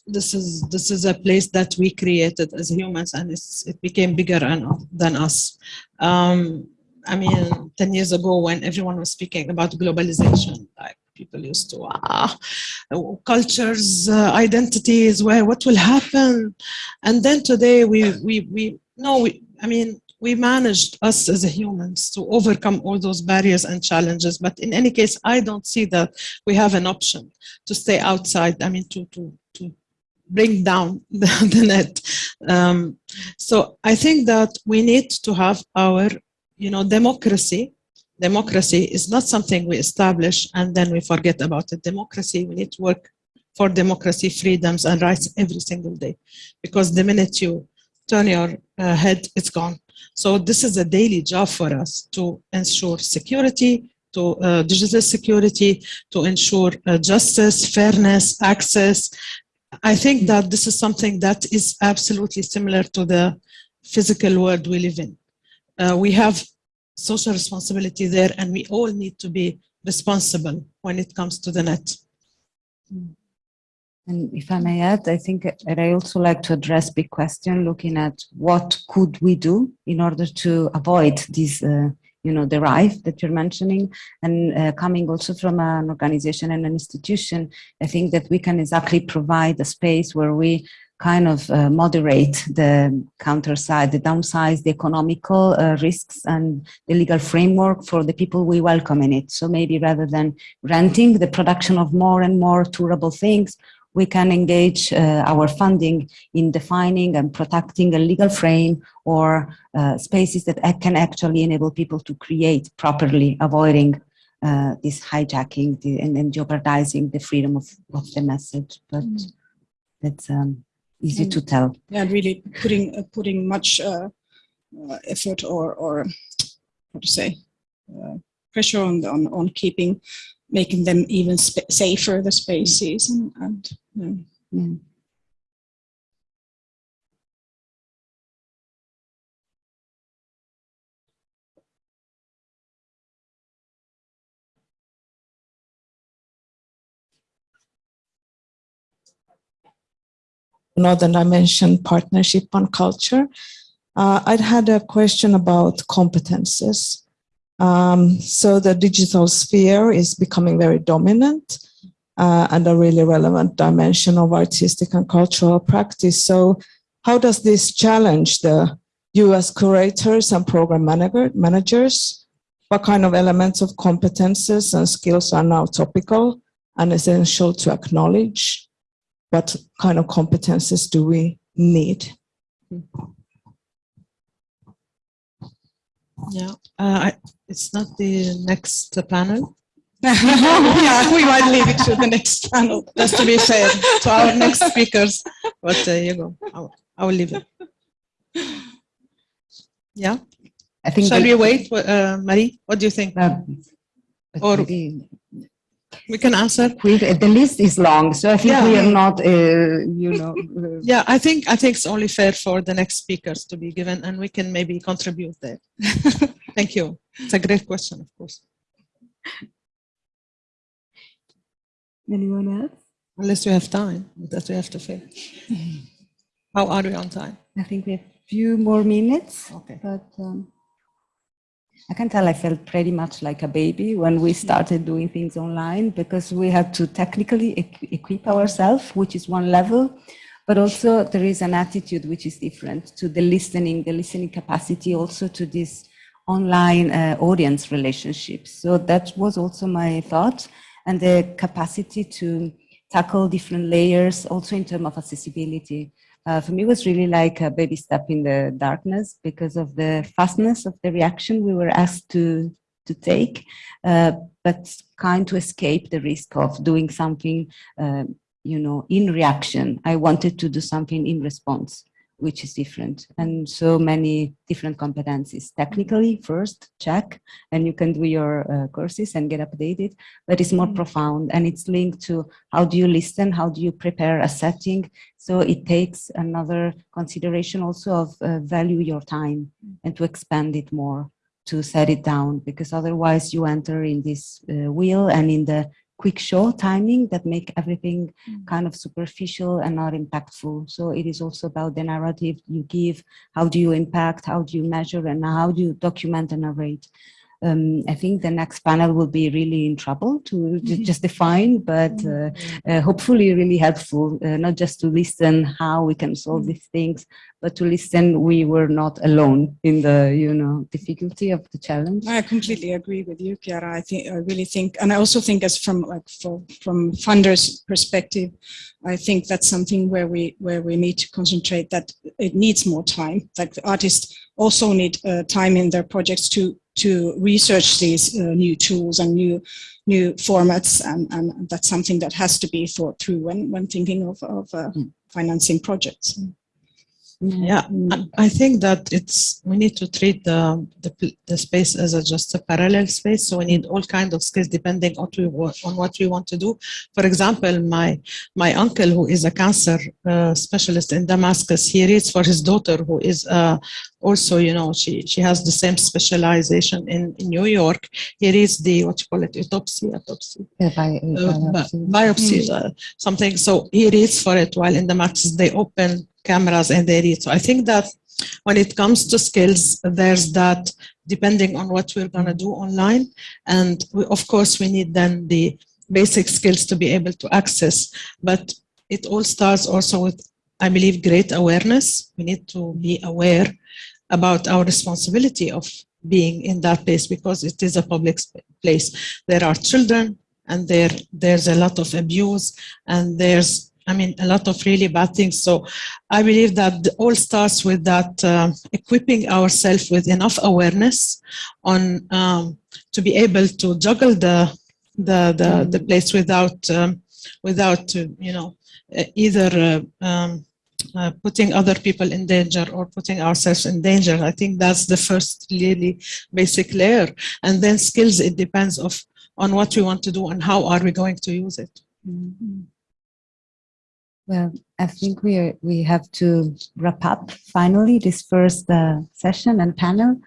this is this is a place that we created as humans, and it became bigger and, than us. Um, I mean, ten years ago, when everyone was speaking about globalization, like people used to, ah, cultures, uh, identities, where, what will happen? And then today we, we, we, no, we, I mean, we managed, us as humans, to overcome all those barriers and challenges. But in any case, I don't see that we have an option to stay outside, I mean, to, to, to bring down the, the net. Um, so I think that we need to have our, you know, democracy. Democracy is not something we establish and then we forget about it. Democracy, we need to work for democracy, freedoms and rights every single day. Because the minute you turn your uh, head, it's gone. So this is a daily job for us to ensure security, to uh, digital security, to ensure uh, justice, fairness, access, I think that this is something that is absolutely similar to the physical world we live in. Uh, we have social responsibility there and we all need to be responsible when it comes to the net. And if I may add, I think and I also like to address big question looking at what could we do in order to avoid these uh, you know, the derive that you're mentioning and uh, coming also from an organization and an institution, I think that we can exactly provide a space where we kind of uh, moderate the counter side, the downside, the economical uh, risks and the legal framework for the people we welcome in it. So maybe rather than renting the production of more and more tourable things, we can engage uh, our funding in defining and protecting a legal frame or uh, spaces that can actually enable people to create properly, avoiding uh, this hijacking the, and, and, jeopardizing the freedom of, of the message. But mm. that's um, easy and, to tell. Yeah, really putting uh, putting much uh, uh, effort or or what to say pressure on, on on keeping making them even safer the spaces and, and yeah. Yeah. another dimension partnership on culture. Uh, I'd had a question about competences. Um, so the digital sphere is becoming very dominant uh, and a really relevant dimension of artistic and cultural practice. So how does this challenge the US curators and program manager, managers? What kind of elements of competences and skills are now topical and essential to acknowledge? What kind of competences do we need? Yeah, uh, I, it's not the next panel. yeah, we might leave it to the next panel, just to be fair to our next speakers. But there you go. I'll, I will leave it. Yeah. I think. Shall we wait, uh, Marie? What do you think? Uh, or maybe, we can answer. We, the list is long, so I think yeah. we are not, uh, you know. Uh, yeah, I think I think it's only fair for the next speakers to be given, and we can maybe contribute there. Thank you. It's a great question, of course. Anyone else? Unless we have time, that we have to fail. How are we on time? I think we have a few more minutes. Okay. But um, I can tell I felt pretty much like a baby when we started doing things online because we had to technically equip ourselves, which is one level, but also there is an attitude which is different to the listening, the listening capacity also to this online uh, audience relationships. So that was also my thought and the capacity to tackle different layers also in terms of accessibility uh, for me it was really like a baby step in the darkness because of the fastness of the reaction we were asked to to take, uh, but kind to escape the risk of doing something, uh, you know, in reaction. I wanted to do something in response which is different. And so many different competencies. Technically first check and you can do your uh, courses and get updated but it's more mm-hmm. profound and it's linked to how do you listen how do you prepare a setting. So it takes another consideration also of uh, value your time and to expand it more to set it down because otherwise you enter in this uh, wheel and in the quick show timing that make everything mm. kind of superficial and not impactful. So it is also about the narrative you give, how do you impact, how do you measure, and how do you document and narrate. Um, I think the next panel will be really in trouble to ju- just define, but uh, uh, hopefully really helpful, uh, not just to listen how we can solve these things, but to listen we were not alone in the, you know, difficulty of the challenge. I completely agree with you, Chiara. I think I really think, and I also think, as from like for, from funders' perspective, I think that's something where we where we need to concentrate. That it needs more time. Like the artists also need uh, time in their projects to to research these uh, new tools and new new formats, and, and that's something that has to be thought through when when thinking of of uh, financing projects. Yeah, I- think that it's, we need to treat the, the, the space as a just a parallel space. So we need all kind of skills depending on, we, wa- on what we want to do. For example, my, my uncle who is a cancer uh, specialist in Damascus, he reads for his daughter who is uh, also, you know, she, she has the same specialization in, in New York. He reads the, what you call it, autopsy, autopsy Uh, bi- uh, bi- biopsy. biopsy, uh, something. So he reads for it while in the matches they open cameras and they read. So I think that when it comes to skills, there's that depending on what we're going to do online. And we, of course, we need then the basic skills to be able to access. But it all starts also with, I believe, great awareness. We need to be aware about our responsibility of being in that place because it is a public place. There are children and there there's a lot of abuse and there's I mean a lot of really bad things. So I believe that all starts with that um, equipping ourselves with enough awareness on um, to be able to juggle the the the, the place without um, without uh, you know uh, either uh, um, uh, putting other people in danger or putting ourselves in danger. I think that's the first really basic layer. And then skills, it depends of on what we want to do and how are we going to use it. Mhm. Well, I think we are, we have to wrap up finally this first uh, session and panel.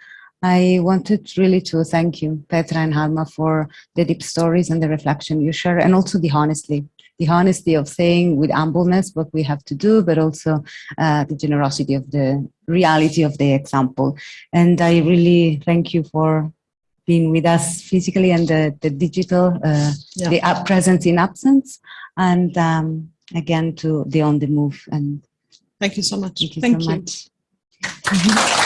I wanted really to thank you, Petra and Halma, for the deep stories and the reflection you share, and also the honesty, the honesty of saying with humbleness what we have to do, but also uh, the generosity of the reality of the example. And I really thank you for being with us physically and the, the digital, uh, Yeah. the up presence in absence, and um, again to the on the move. And Thank you so much. thank you Thank so you. much.